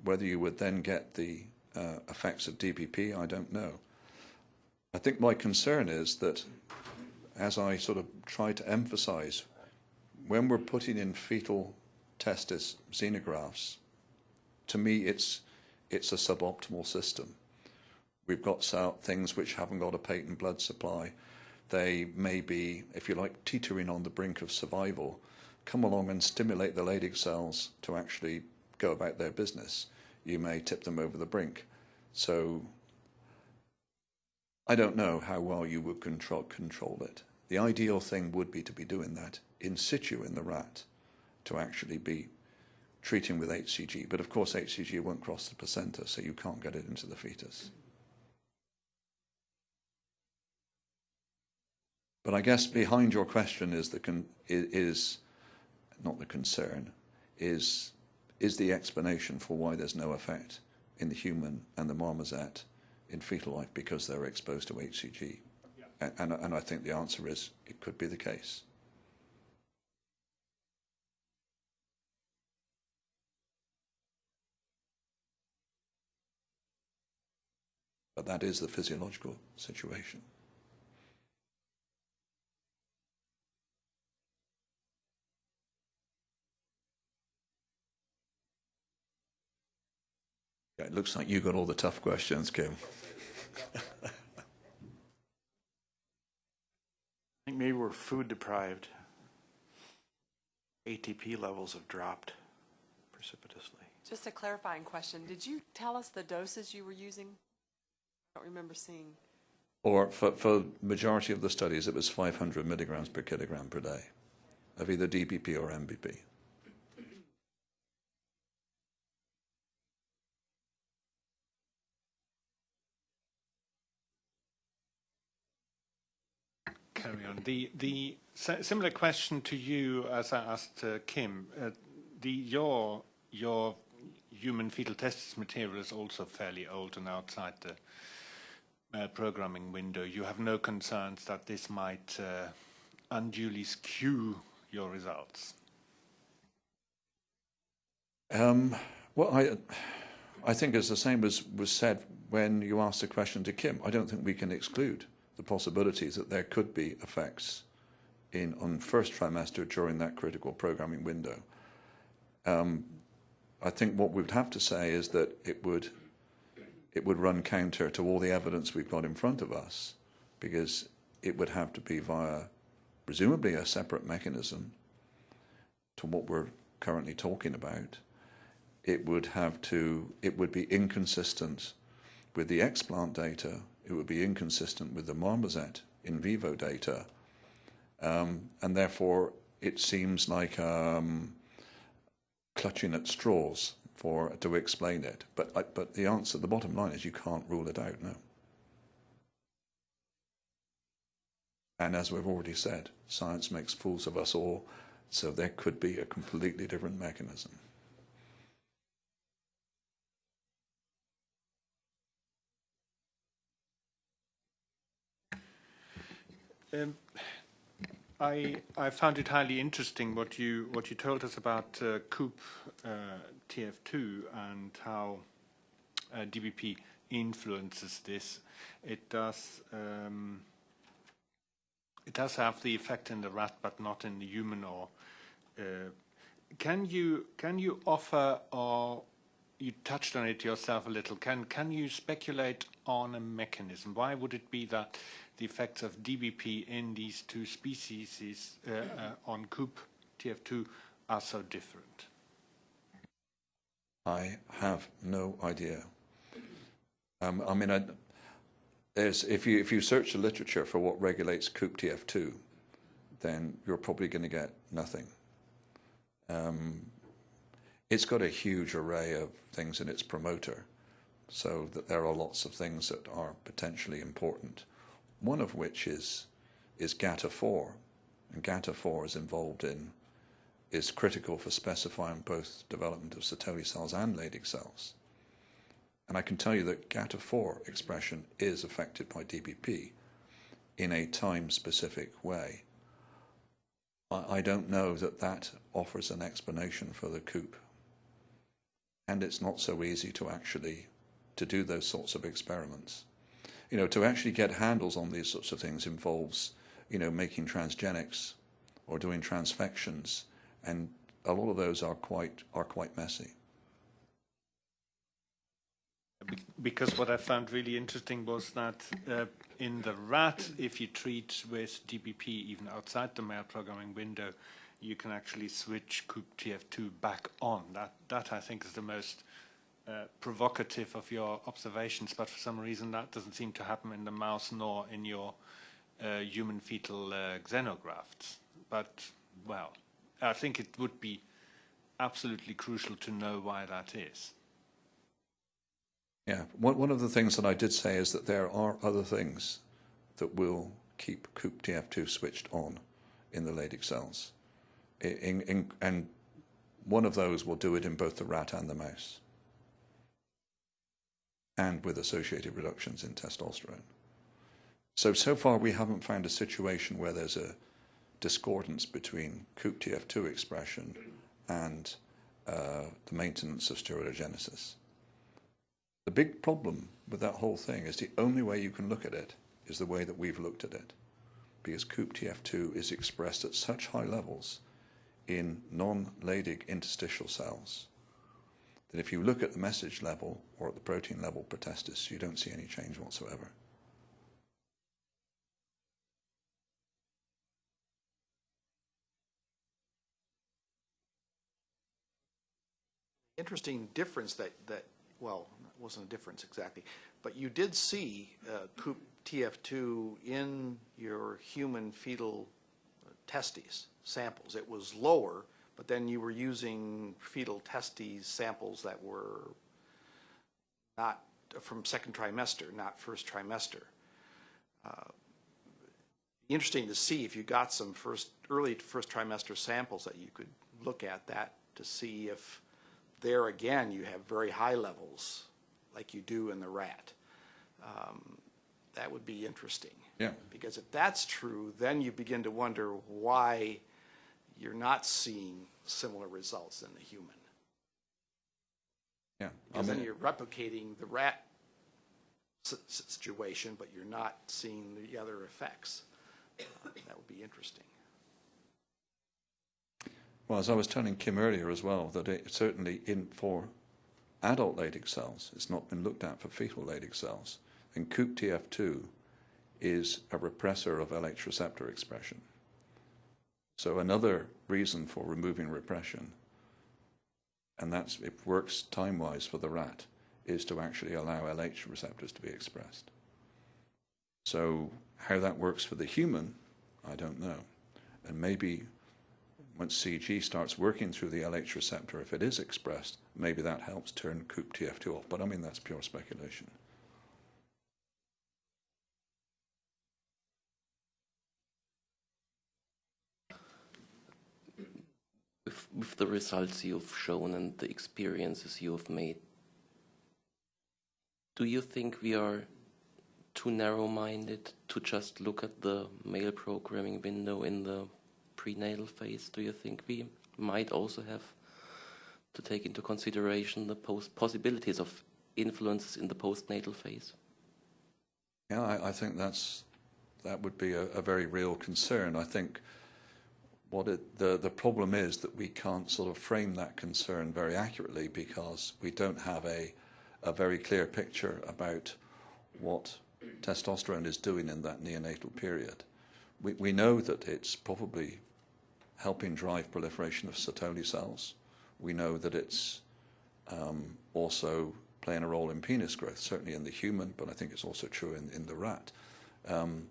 Whether you would then get the uh, effects of DPP, I don't know. I think my concern is that, as I sort of try to emphasize, when we're putting in fetal testis xenografts, to me it's it's a suboptimal system. We've got things which haven't got a patent blood supply. They may be, if you like, teetering on the brink of survival. Come along and stimulate the Leydig cells to actually go about their business. You may tip them over the brink. So I don't know how well you would control, control it. The ideal thing would be to be doing that in situ in the rat to actually be treating with HCG. But of course, HCG won't cross the placenta, so you can't get it into the fetus. But I guess behind your question is the is not the concern is is the explanation for why there's no effect in the human and the marmoset in fetal life because they're exposed to HCG. Yeah. And, and I think the answer is it could be the case. But that is the physiological situation. It looks like you got all the tough questions, Kim. I think maybe we're food deprived. ATP levels have dropped precipitously. Just a clarifying question. Did you tell us the doses you were using? I don't remember seeing. Or for, for majority of the studies, it was 500 milligrams per kilogram per day of either DBP or MBP. Carry on. The the similar question to you as I asked uh, Kim. Uh, the your your human fetal testis material is also fairly old and outside the uh, programming window. You have no concerns that this might uh, unduly skew your results. Um, well, I I think it's the same as was said when you asked the question to Kim. I don't think we can exclude the possibilities that there could be effects in on first trimester during that critical programming window. Um, I think what we would have to say is that it would it would run counter to all the evidence we've got in front of us, because it would have to be via presumably a separate mechanism to what we're currently talking about. It would have to it would be inconsistent with the explant data. It would be inconsistent with the marmoset in vivo data, um, and therefore it seems like um, clutching at straws for to explain it. But but the answer, the bottom line is you can't rule it out. No. And as we've already said, science makes fools of us all, so there could be a completely different mechanism. Um, I I found it highly interesting what you what you told us about uh, COOP uh, TF2 and how uh, DBP influences this. It does um, it does have the effect in the rat, but not in the human. Or uh, can you can you offer or you touched on it yourself a little. Can can you speculate on a mechanism? Why would it be that the effects of DBP in these two species is, uh, uh, on COOP TF2 are so different? I have no idea. Um, I mean, I, if you if you search the literature for what regulates COOP TF2, then you're probably going to get nothing. Um, it's got a huge array of things in its promoter, so that there are lots of things that are potentially important. One of which is is GATA4, and GATA4 is involved in is critical for specifying both development of Sertoli cells and Leydig cells. And I can tell you that GATA4 expression is affected by DBP in a time-specific way. I, I don't know that that offers an explanation for the COOP. And it's not so easy to actually to do those sorts of experiments. You know, to actually get handles on these sorts of things involves, you know, making transgenics or doing transfections and a lot of those are quite are quite messy. Because what I found really interesting was that uh, in the rat, if you treat with DBP even outside the male programming window, you can actually switch COOP TF2 back on. That, that I think is the most uh, provocative of your observations, but for some reason that doesn't seem to happen in the mouse nor in your uh, human fetal uh, xenografts. But, well, I think it would be absolutely crucial to know why that is. Yeah, one, one of the things that I did say is that there are other things that will keep COOP TF2 switched on in the Leydig cells. In, in, and one of those will do it in both the rat and the mouse, and with associated reductions in testosterone. So, so far we haven't found a situation where there's a discordance between COOP TF2 expression and uh, the maintenance of steroidogenesis. The big problem with that whole thing is the only way you can look at it is the way that we've looked at it. Because COOP TF2 is expressed at such high levels in non-Leydig interstitial cells that if you look at the message level or at the protein level per testis, you don't see any change whatsoever. Interesting difference that, that, well, it wasn't a difference exactly, but you did see uh, COOP TF2 in your human fetal testes samples. It was lower, but then you were using fetal testes samples that were not from second trimester, not first trimester. Uh, Interesting to see if you got some first, early first trimester samples that you could look at that to see if there again you have very high levels like you do in the rat. Um, that would be interesting. Yeah. Because if that's true, then you begin to wonder why you're not seeing similar results in the human. Yeah. Because then you're replicating the rat situation, but you're not seeing the other effects. Uh, That would be interesting. Well, as I was telling Kim earlier as well, that it certainly in for adult Leydig cells, it's not been looked at for fetal Leydig cells. And COOP-TF2 is a repressor of LH receptor expression. So another reason for removing repression, and that's it works time-wise for the rat, is to actually allow LH receptors to be expressed. So how that works for the human, I don't know. And maybe once CG starts working through the LH receptor, if it is expressed, maybe that helps turn COOP-TF2 off. But I mean, that's pure speculation. With, the results you've shown and the experiences you have made, do you think we are too narrow-minded to just look at the male programming window in the prenatal phase? Do you think we might also have to take into consideration the post possibilities of influences in the postnatal phase? Yeah, I, I think that's that would be a, a very real concern. I think what it, the the problem is that we can't sort of frame that concern very accurately because we don't have a a very clear picture about what testosterone is doing in that neonatal period. We we know that it's probably helping drive proliferation of Sertoli cells. We know that it's um, also playing a role in penis growth, certainly in the human, but I think it's also true in, in the rat. Um,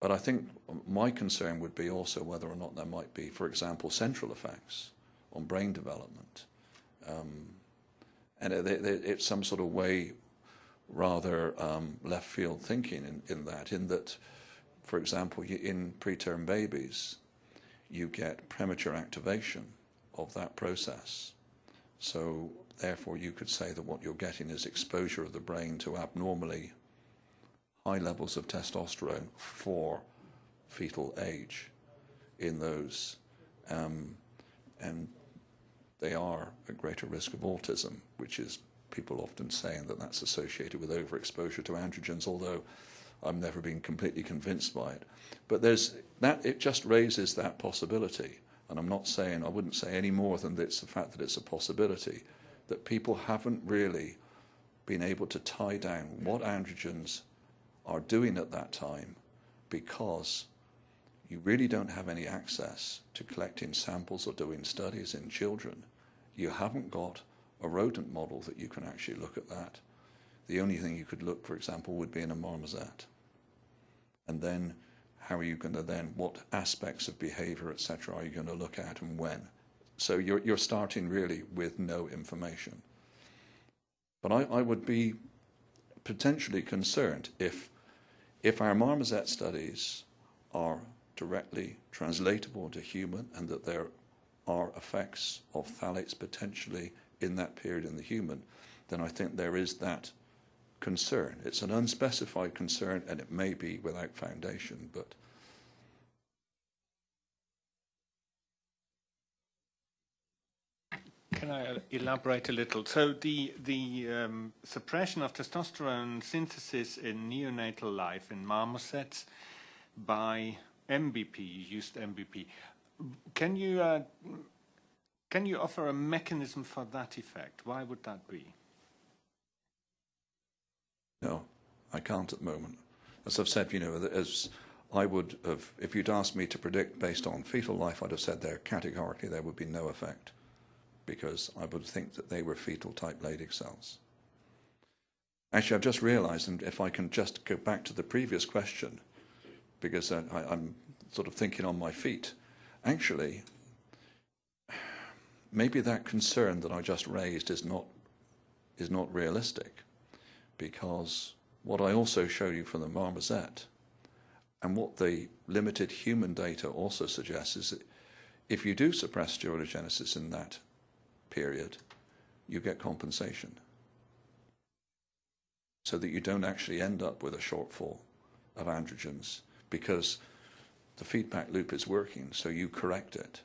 but I think my concern would be also whether or not there might be, for example, central effects on brain development. Um, and it, it, it's some sort of way rather um, left field thinking in, in that, in that, for example, in preterm babies, you get premature activation of that process. So therefore you could say that what you're getting is exposure of the brain to abnormally high levels of testosterone for fetal age in those. Um, and they are at greater risk of autism, which is people often saying that that's associated with overexposure to androgens, although I've never been completely convinced by it. But there's that it just raises that possibility. And I'm not saying I wouldn't say any more than it's the fact that it's a possibility that people haven't really been able to tie down what androgens are doing at that time because you really don't have any access to collecting samples or doing studies in children. You haven't got a rodent model that you can actually look at that. The only thing you could look, for example, would be in a marmoset. And then how are you going to then, what aspects of behavior, etc., are you going to look at and when? So you're, you're starting really with no information. But I, I would be potentially concerned if, if our marmoset studies are directly translatable to human and that there are effects of phthalates potentially in that period in the human, then I think there is that concern. It's an unspecified concern and it may be without foundation, but Can I uh, elaborate a little? So the the um, suppression of testosterone synthesis in neonatal life in marmosets by MBP, used MBP. Can you uh, can you offer a mechanism for that effect? Why would that be? no, I can't at the moment. As I've said, you know, as I would have, if you'd asked me to predict based on fetal life, I'd have said there categorically there would be no effect because I would think that they were fetal type Leydig cells. Actually, I've just realized, and if I can just go back to the previous question, because I, I'm sort of thinking on my feet, actually, maybe that concern that I just raised is not, is not realistic, because what I also showed you from the marmoset, and what the limited human data also suggests is that if you do suppress steroidogenesis in that period, you get compensation. So that you don't actually end up with a shortfall of androgens because the feedback loop is working, so you correct it.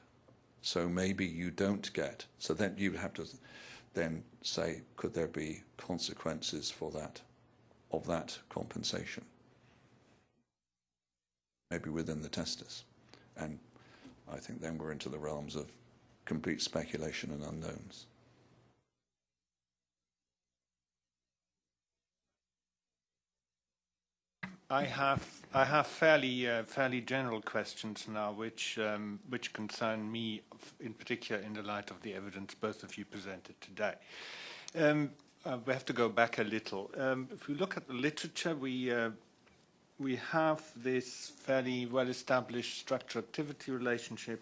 So maybe you don't get, so then you have to then say, could there be consequences for that, of that compensation? Maybe within the testis. And I think then we're into the realms of complete speculation and unknowns. I have I have fairly uh, fairly general questions now, which um, which concern me in particular in the light of the evidence both of you presented today. Um, uh, we have to go back a little. Um, if we look at the literature, we uh, we have this fairly well-established structure-activity relationship.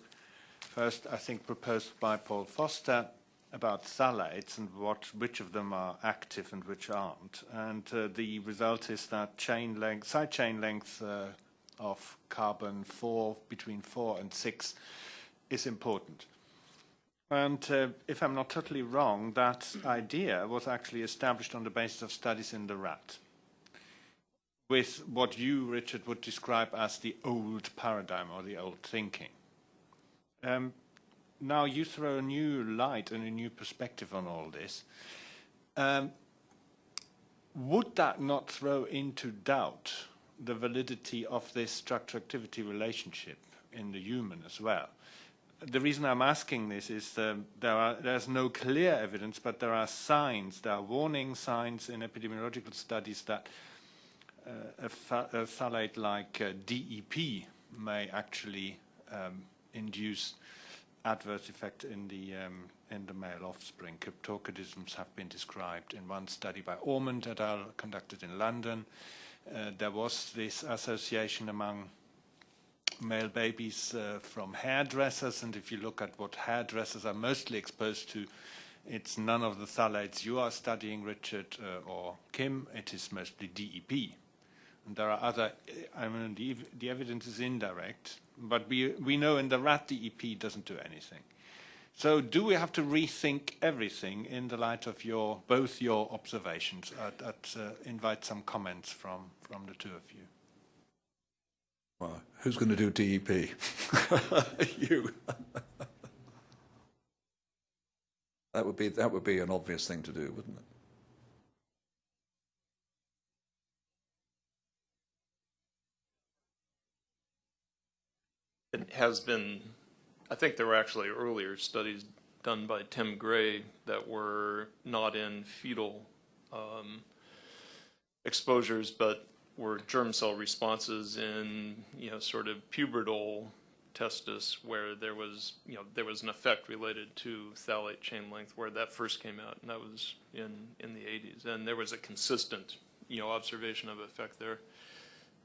First, I think proposed by Paul Foster about phthalates and what, which of them are active and which aren't. And uh, the result is that chain length, side chain length uh, of carbon four between four and six is important. And uh, if I'm not totally wrong, that idea was actually established on the basis of studies in the rat with what you, Richard, would describe as the old paradigm or the old thinking. Um, now you throw a new light and a new perspective on all this. Um, would that not throw into doubt the validity of this structure-activity relationship in the human as well? The reason I'm asking this is um, there are, there's no clear evidence, but there are signs, there are warning signs in epidemiological studies that uh, a, ph a phthalate like uh, DEP may actually um, induce adverse effect in the um, in the male offspring. Cryptorchidisms have been described in one study by Ormond et al. conducted in London. Uh, there was this association among male babies uh, from hairdressers, and if you look at what hairdressers are mostly exposed to, it's none of the phthalates you are studying, Richard uh, or Kim. It is mostly DEP. And there are other, I mean, the, the evidence is indirect, but we, we know in the rat DEP doesn't do anything. So do we have to rethink everything in the light of your, both your observations? I'd, I'd uh, invite some comments from, from the two of you. Well, who's going to do DEP? you. that would be that would be an obvious thing to do, wouldn't it? It has been, I think there were actually earlier studies done by Tim Gray that were not in fetal um, exposures, but were germ cell responses in, you know, sort of pubertal testis where there was, you know, there was an effect related to phthalate chain length where that first came out, and that was in, in the 80s. And there was a consistent, you know, observation of effect there.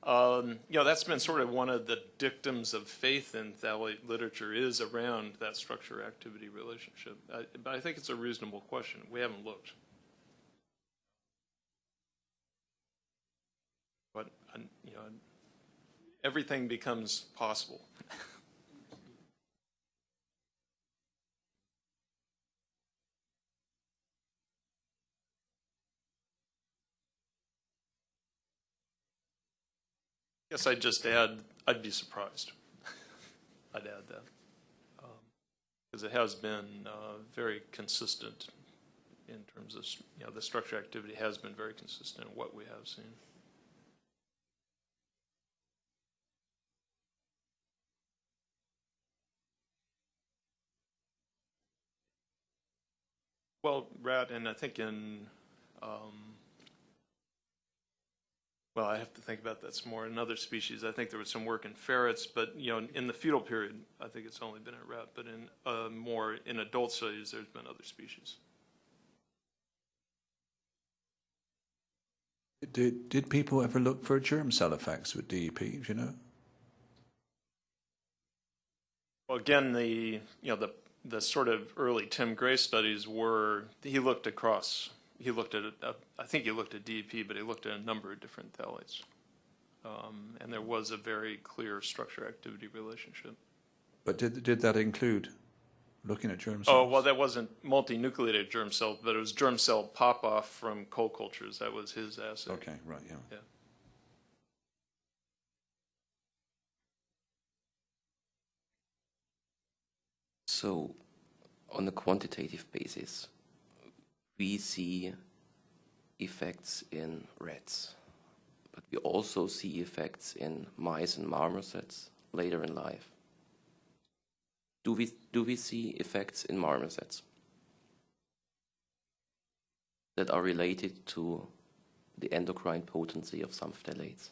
Um, you know, that's been sort of one of the dictums of faith in phthalate literature is around that structure-activity relationship. But I think it's a reasonable question. We haven't looked. But, uh, you know, everything becomes possible. Guess I'd just add, I'd be surprised. I'd add that. Because it has been uh, very consistent in terms of, you know, the structure activity has been very consistent in what we have seen. Well, rat, and I think in, um, well, I have to think about that some more. In other species, I think there was some work in ferrets, but you know, in the fetal period, I think it's only been in rat. But in uh, more in adult studies, there's been other species. Did did people ever look for germ cell effects with DEP? Do you know? Well, again, the you know the the sort of early Tim Gray studies were he looked across. He looked at a, I think he looked at DEP, but he looked at a number of different phthalates, um, and there was a very clear structure-activity relationship. But did did that include looking at germ cells? Oh well, that wasn't multinucleated germ cells, but it was germ cell pop-off from coal cultures. That was his assay. Okay, right, yeah. Yeah. So, on a quantitative basis, we see effects in rats, but we also see effects in mice and marmosets later in life. Do we do we see effects in marmosets that are related to the endocrine potency of some phthalates?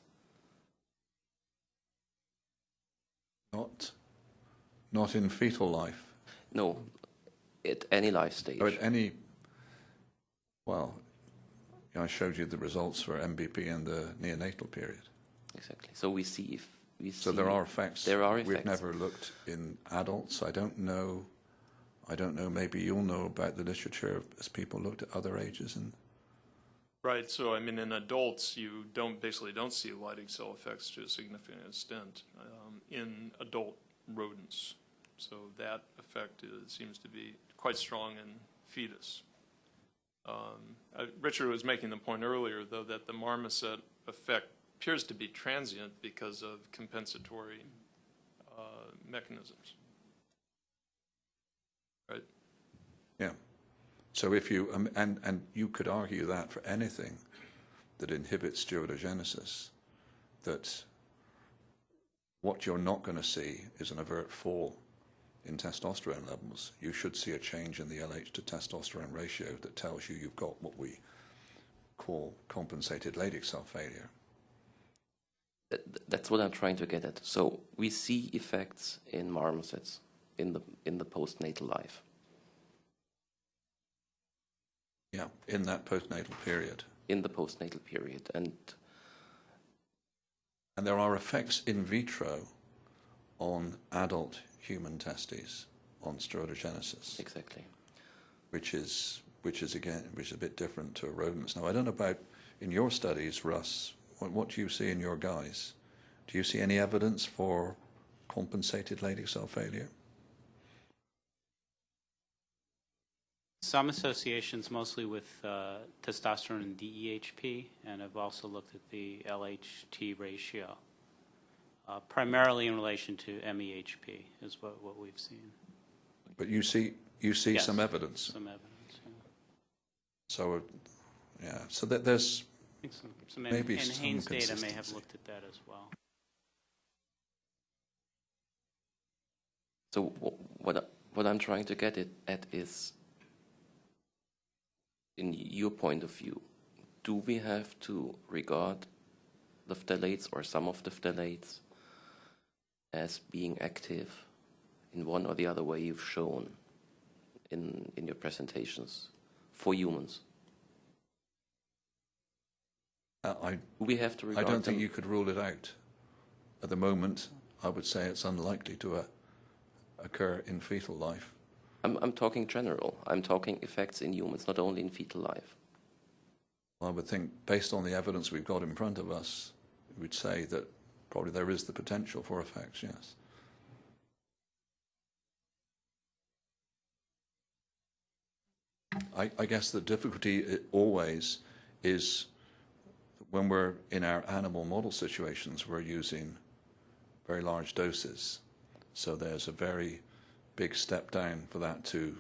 Not, not in fetal life, No, at any life stage. or at any, well, I showed you the results for MBP in the neonatal period. Exactly. So we see if we see. So there are effects. There are effects. We've never looked in adults. I don't know, I don't know, maybe you'll know about the literature as people looked at other ages and Right, so I mean, in adults, you don't, basically don't see Leydig cell effects to a significant extent um, in adult rodents. So that effect is, seems to be quite strong in fetus. Um, uh, Richard was making the point earlier, though, that the marmoset effect appears to be transient because of compensatory uh, mechanisms. Right? Yeah. So if you, um, and, and you could argue that for anything that inhibits steroidogenesis, that what you're not going to see is an overt fall in testosterone levels. You should see a change in the LH to testosterone ratio that tells you you've got what we call compensated Leydig cell failure. That- That's what I'm trying to get at. So we see effects in marmosets in the in the postnatal life. Yeah, in that postnatal period. In the postnatal period, and And there are effects in vitro on adult human testes on steroidogenesis, exactly. which is which is again which is a bit different to rodents. Now I don't know about in your studies, Russ. What, what do you see in your guys? Do you see any evidence for compensated Leydig cell failure? Some associations, mostly with uh, testosterone and DEHP, and I've also looked at the LHT ratio, uh, primarily in relation to MEHP is what, what we've seen. But you see you see Yes. some evidence. Some evidence. yeah. So yeah, so that there's I think some, some Maybe and some Haynes data may have looked at that as well. So what I- what I'm trying to get it at is, in your point of view, do we have to regard the phthalates or some of the phthalates as being active in one or the other way you've shown in in your presentations for humans? uh, I we have to I don't think you could rule it out. At the moment, I would say it's unlikely to uh, occur in fetal life. I'm I'm talking general. I'm talking effects in humans, not only in fetal life. I would think, based on the evidence we've got in front of us, we would say that probably there is the potential for effects, yes. I, I guess the difficulty always is when we're in our animal model situations, we're using very large doses. So there's a very big step down for that to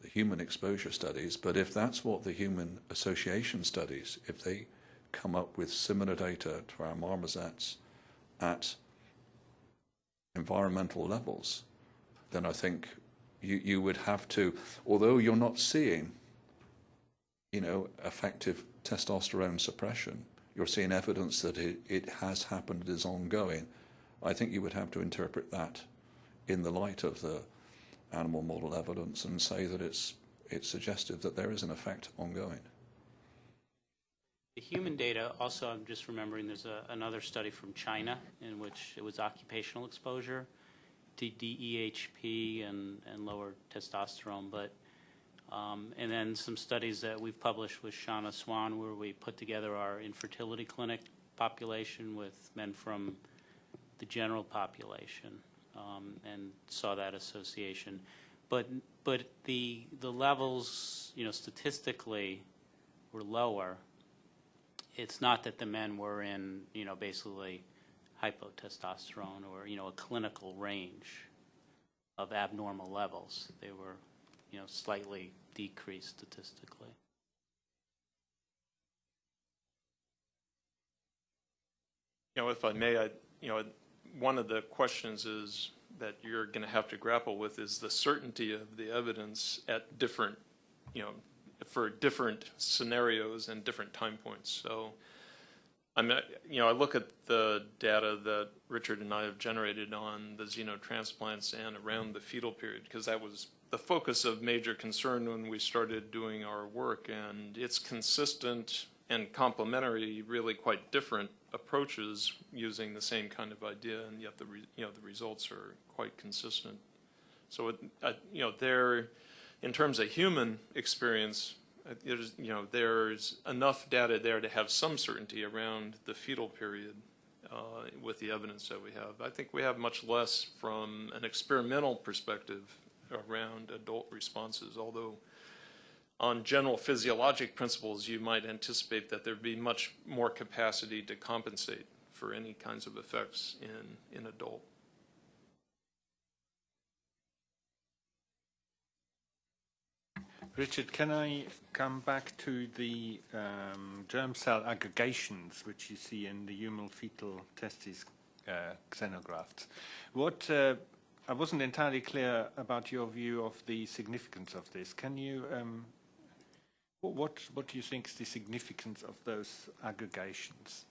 the human exposure studies. But if that's what the human association studies, if they come up with similar data to our marmosets at environmental levels, then I think you, you would have to, although you're not seeing, you know, effective testosterone suppression, you're seeing evidence that it, it has happened, it is ongoing. I think you would have to interpret that in the light of the animal model evidence and say that it's it's suggestive that there is an effect ongoing. The human data, also, I'm just remembering, there's a, another study from China in which it was occupational exposure to DEHP and, and lower testosterone, but, um, and then some studies that we've published with Shauna Swan where we put together our infertility clinic population with men from the general population, um, and saw that association. But, but the, the levels, you know, statistically were lower, it's not that the men were in, you know, basically hypotestosterone or, you know, a clinical range of abnormal levels. They were, you know, slightly decreased statistically. You know, if I may, I, you know, one of the questions is that you're going to have to grapple with is the certainty of the evidence at different, you know, for different scenarios and different time points. So, I mean, you know, I look at the data that Richard and I have generated on the xenotransplants and around the fetal period, because that was the focus of major concern when we started doing our work, and it's consistent and complementary, really quite different approaches using the same kind of idea, and yet the, you know, the results are quite consistent. So, it, you know, there, in terms of human experience, uh, there's, you know, there's enough data there to have some certainty around the fetal period uh, with the evidence that we have. I think we have much less from an experimental perspective around adult responses, although on general physiologic principles, you might anticipate that there'd be much more capacity to compensate for any kinds of effects in, in adult. Richard, can I come back to the um, germ cell aggregations which you see in the human fetal testis uh, xenografts? What uh, I wasn't entirely clear about your view of the significance of this. Can you um, what what do you think is the significance of those aggregations?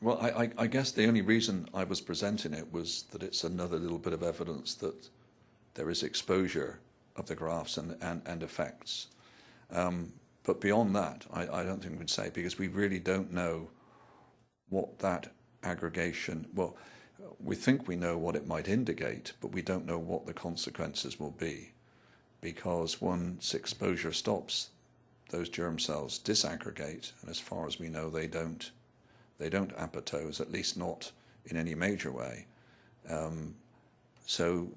Well, I, I, I guess the only reason I was presenting it was that it's another little bit of evidence that there is exposure of the graphs and, and, and effects. Um, but beyond that, I, I don't think we'd say because we really don't know what that aggregation, well, we think we know what it might indicate, but we don't know what the consequences will be because once exposure stops, those germ cells disaggregate, and as far as we know, they don't they don't apoptose, at least not in any major way. Um, so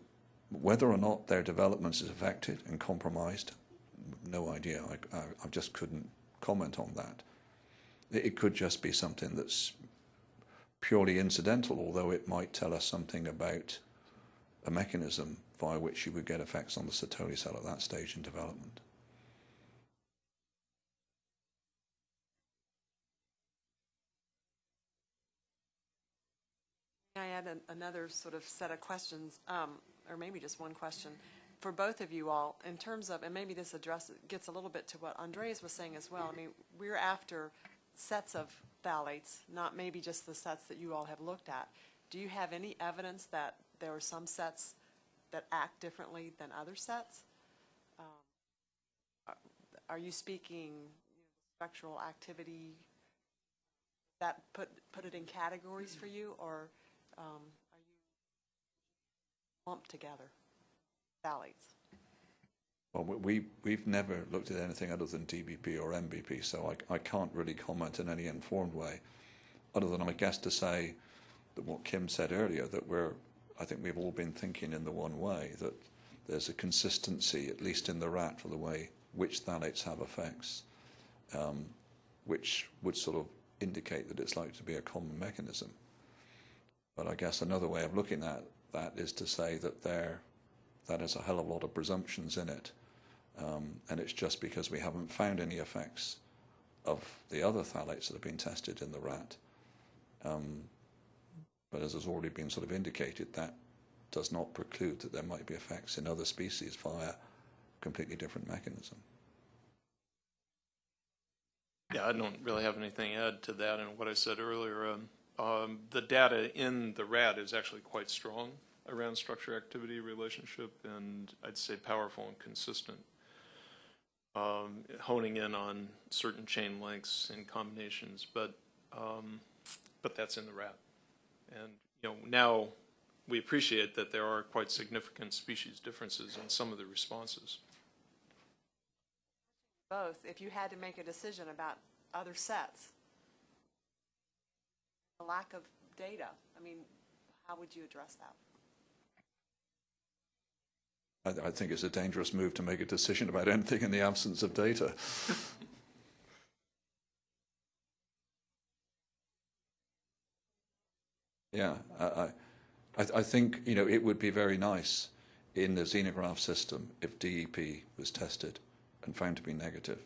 whether or not their development is affected and compromised, no idea. I, I, I just couldn't comment on that. It, it could just be something that's purely incidental, although it might tell us something about a mechanism by which you would get effects on the Sertoli cell at that stage in development. I add an, another sort of set of questions, um, or maybe just one question for both of you all in terms of, and maybe this addresses gets a little bit to what Andreas was saying as well. I mean, we're after sets of phthalates, not maybe just the sets that you all have looked at. Do you have any evidence that there are some sets that act differently than other sets? Um, are you speaking you know, spectral activity? That put put it in categories for you, or um, lumped together? Phthalates. Well, we, we've never looked at anything other than DBP or MBP, so I, I can't really comment in any informed way, other than I guess to say that what Kim said earlier, that we're, I think we've all been thinking in the one way, that there's a consistency, at least in the rat, for the way which phthalates have effects, um, which would sort of indicate that it's likely to be a common mechanism. But I guess another way of looking at that is to say that there, that has a hell of a lot of presumptions in it. Um, and it's just because we haven't found any effects of the other phthalates that have been tested in the rat. Um, but as has already been sort of indicated, that does not preclude that there might be effects in other species via completely different mechanism. Yeah, I don't really have anything to add to that and what I said earlier. Um, um, the data in the rat is actually quite strong around structure-activity relationship, and I'd say powerful and consistent. Um, honing in on certain chain lengths and combinations, but um, but that's in the rat. And you know now we appreciate that there are quite significant species differences in some of the responses. Both, if you had to make a decision about other sets, the lack of data, I mean, how would you address that? I, I think it's a dangerous move to make a decision about anything in the absence of data. yeah, I, I, I think you know it would be very nice in the xenograph system if DEP was tested and found to be negative.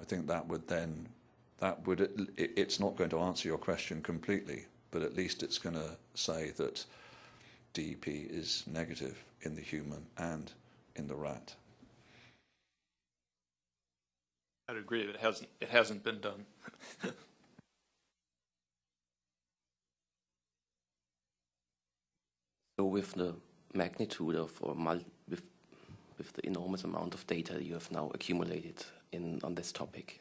I think that would then that would it, it's not going to answer your question completely, but at least it's going to say that DEP is negative in the human and in the rat. I'd agree, it hasn't, it hasn't been done. So with the magnitude of or mul- with with the enormous amount of data you have now accumulated in on this topic,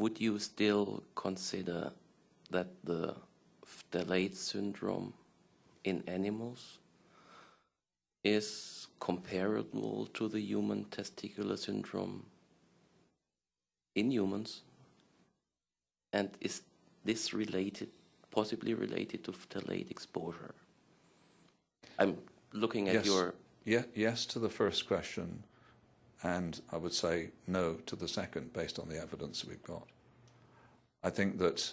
would you still consider that the phthalate syndrome in animals is comparable to the human testicular syndrome in humans? And is this related, possibly related to phthalate exposure? I'm looking at Yes. your Yeah, yes to the first question, and I would say no to the second based on the evidence we've got. I think that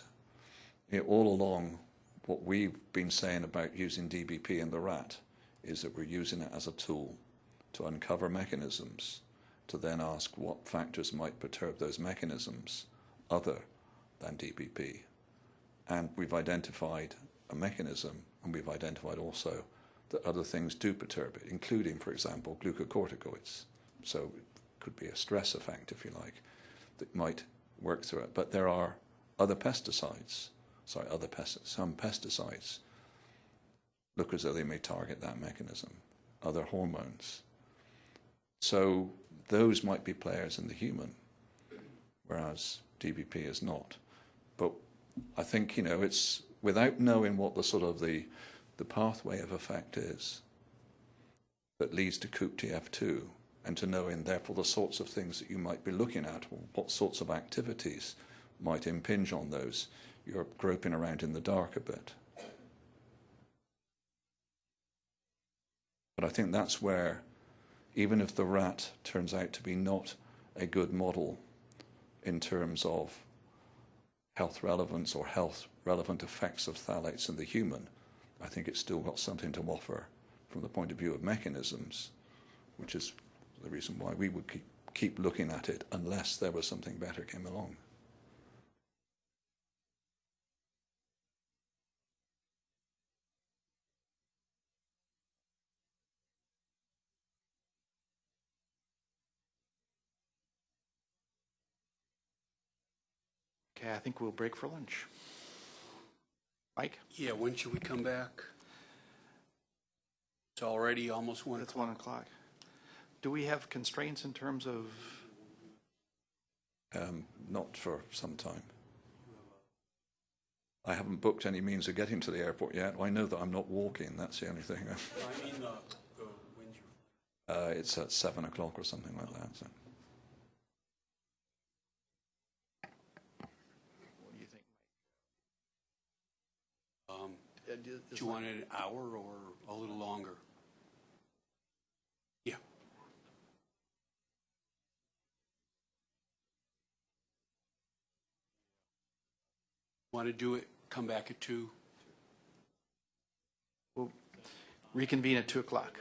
you know, all along, what we've been saying about using DBP in the rat is that we're using it as a tool to uncover mechanisms, to then ask what factors might perturb those mechanisms other than DBP. And we've identified a mechanism, and we've identified also that other things do perturb it, including, for example, glucocorticoids. So it could be a stress effect, if you like, that might work through it. But there are other pesticides, sorry, other pest- some pesticides look as though they may target that mechanism, other hormones. So those might be players in the human, whereas DBP is not. But I think, you know, it's without knowing what the sort of the, the pathway of effect is that leads to COOP-TF2 and to knowing, therefore, the sorts of things that you might be looking at or what sorts of activities might impinge on those, you're groping around in the dark a bit. But I think that's where, even if the rat turns out to be not a good model in terms of health relevance or health relevant effects of phthalates in the human, I think it's still got something to offer from the point of view of mechanisms, which is the reason why we would keep, keep looking at it unless there was something better came along. Okay, I think we'll break for lunch. Mike? Yeah, when should we come back? It's already almost one It's one o'clock. Do we have constraints in terms of, Um, not for some time. I haven't booked any means of getting to the airport yet. I know that I'm not walking, that's the only thing. I mean, uh, uh, when's your- Uh, it's at seven o'clock or something like that. So. do you um, do- do you want an hour or a little longer? Want to do it, come back at two? We'll reconvene at two o'clock.